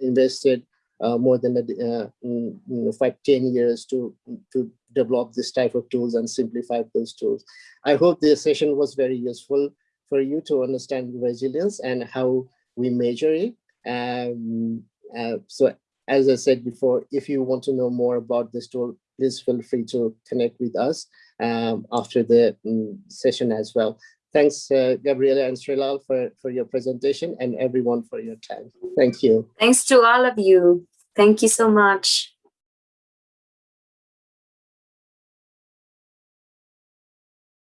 Speaker 3: invested uh, more than uh, you five, 10 years to, to develop this type of tools and simplify those tools. I hope this session was very useful for you to understand resilience and how we measure it. Um, uh, so as I said before, if you want to know more about this tool, please feel free to connect with us um, after the um, session as well. Thanks, uh, Gabriela and Srilal for, for your presentation and everyone for your time. Thank you.
Speaker 1: Thanks to all of you. Thank you so much.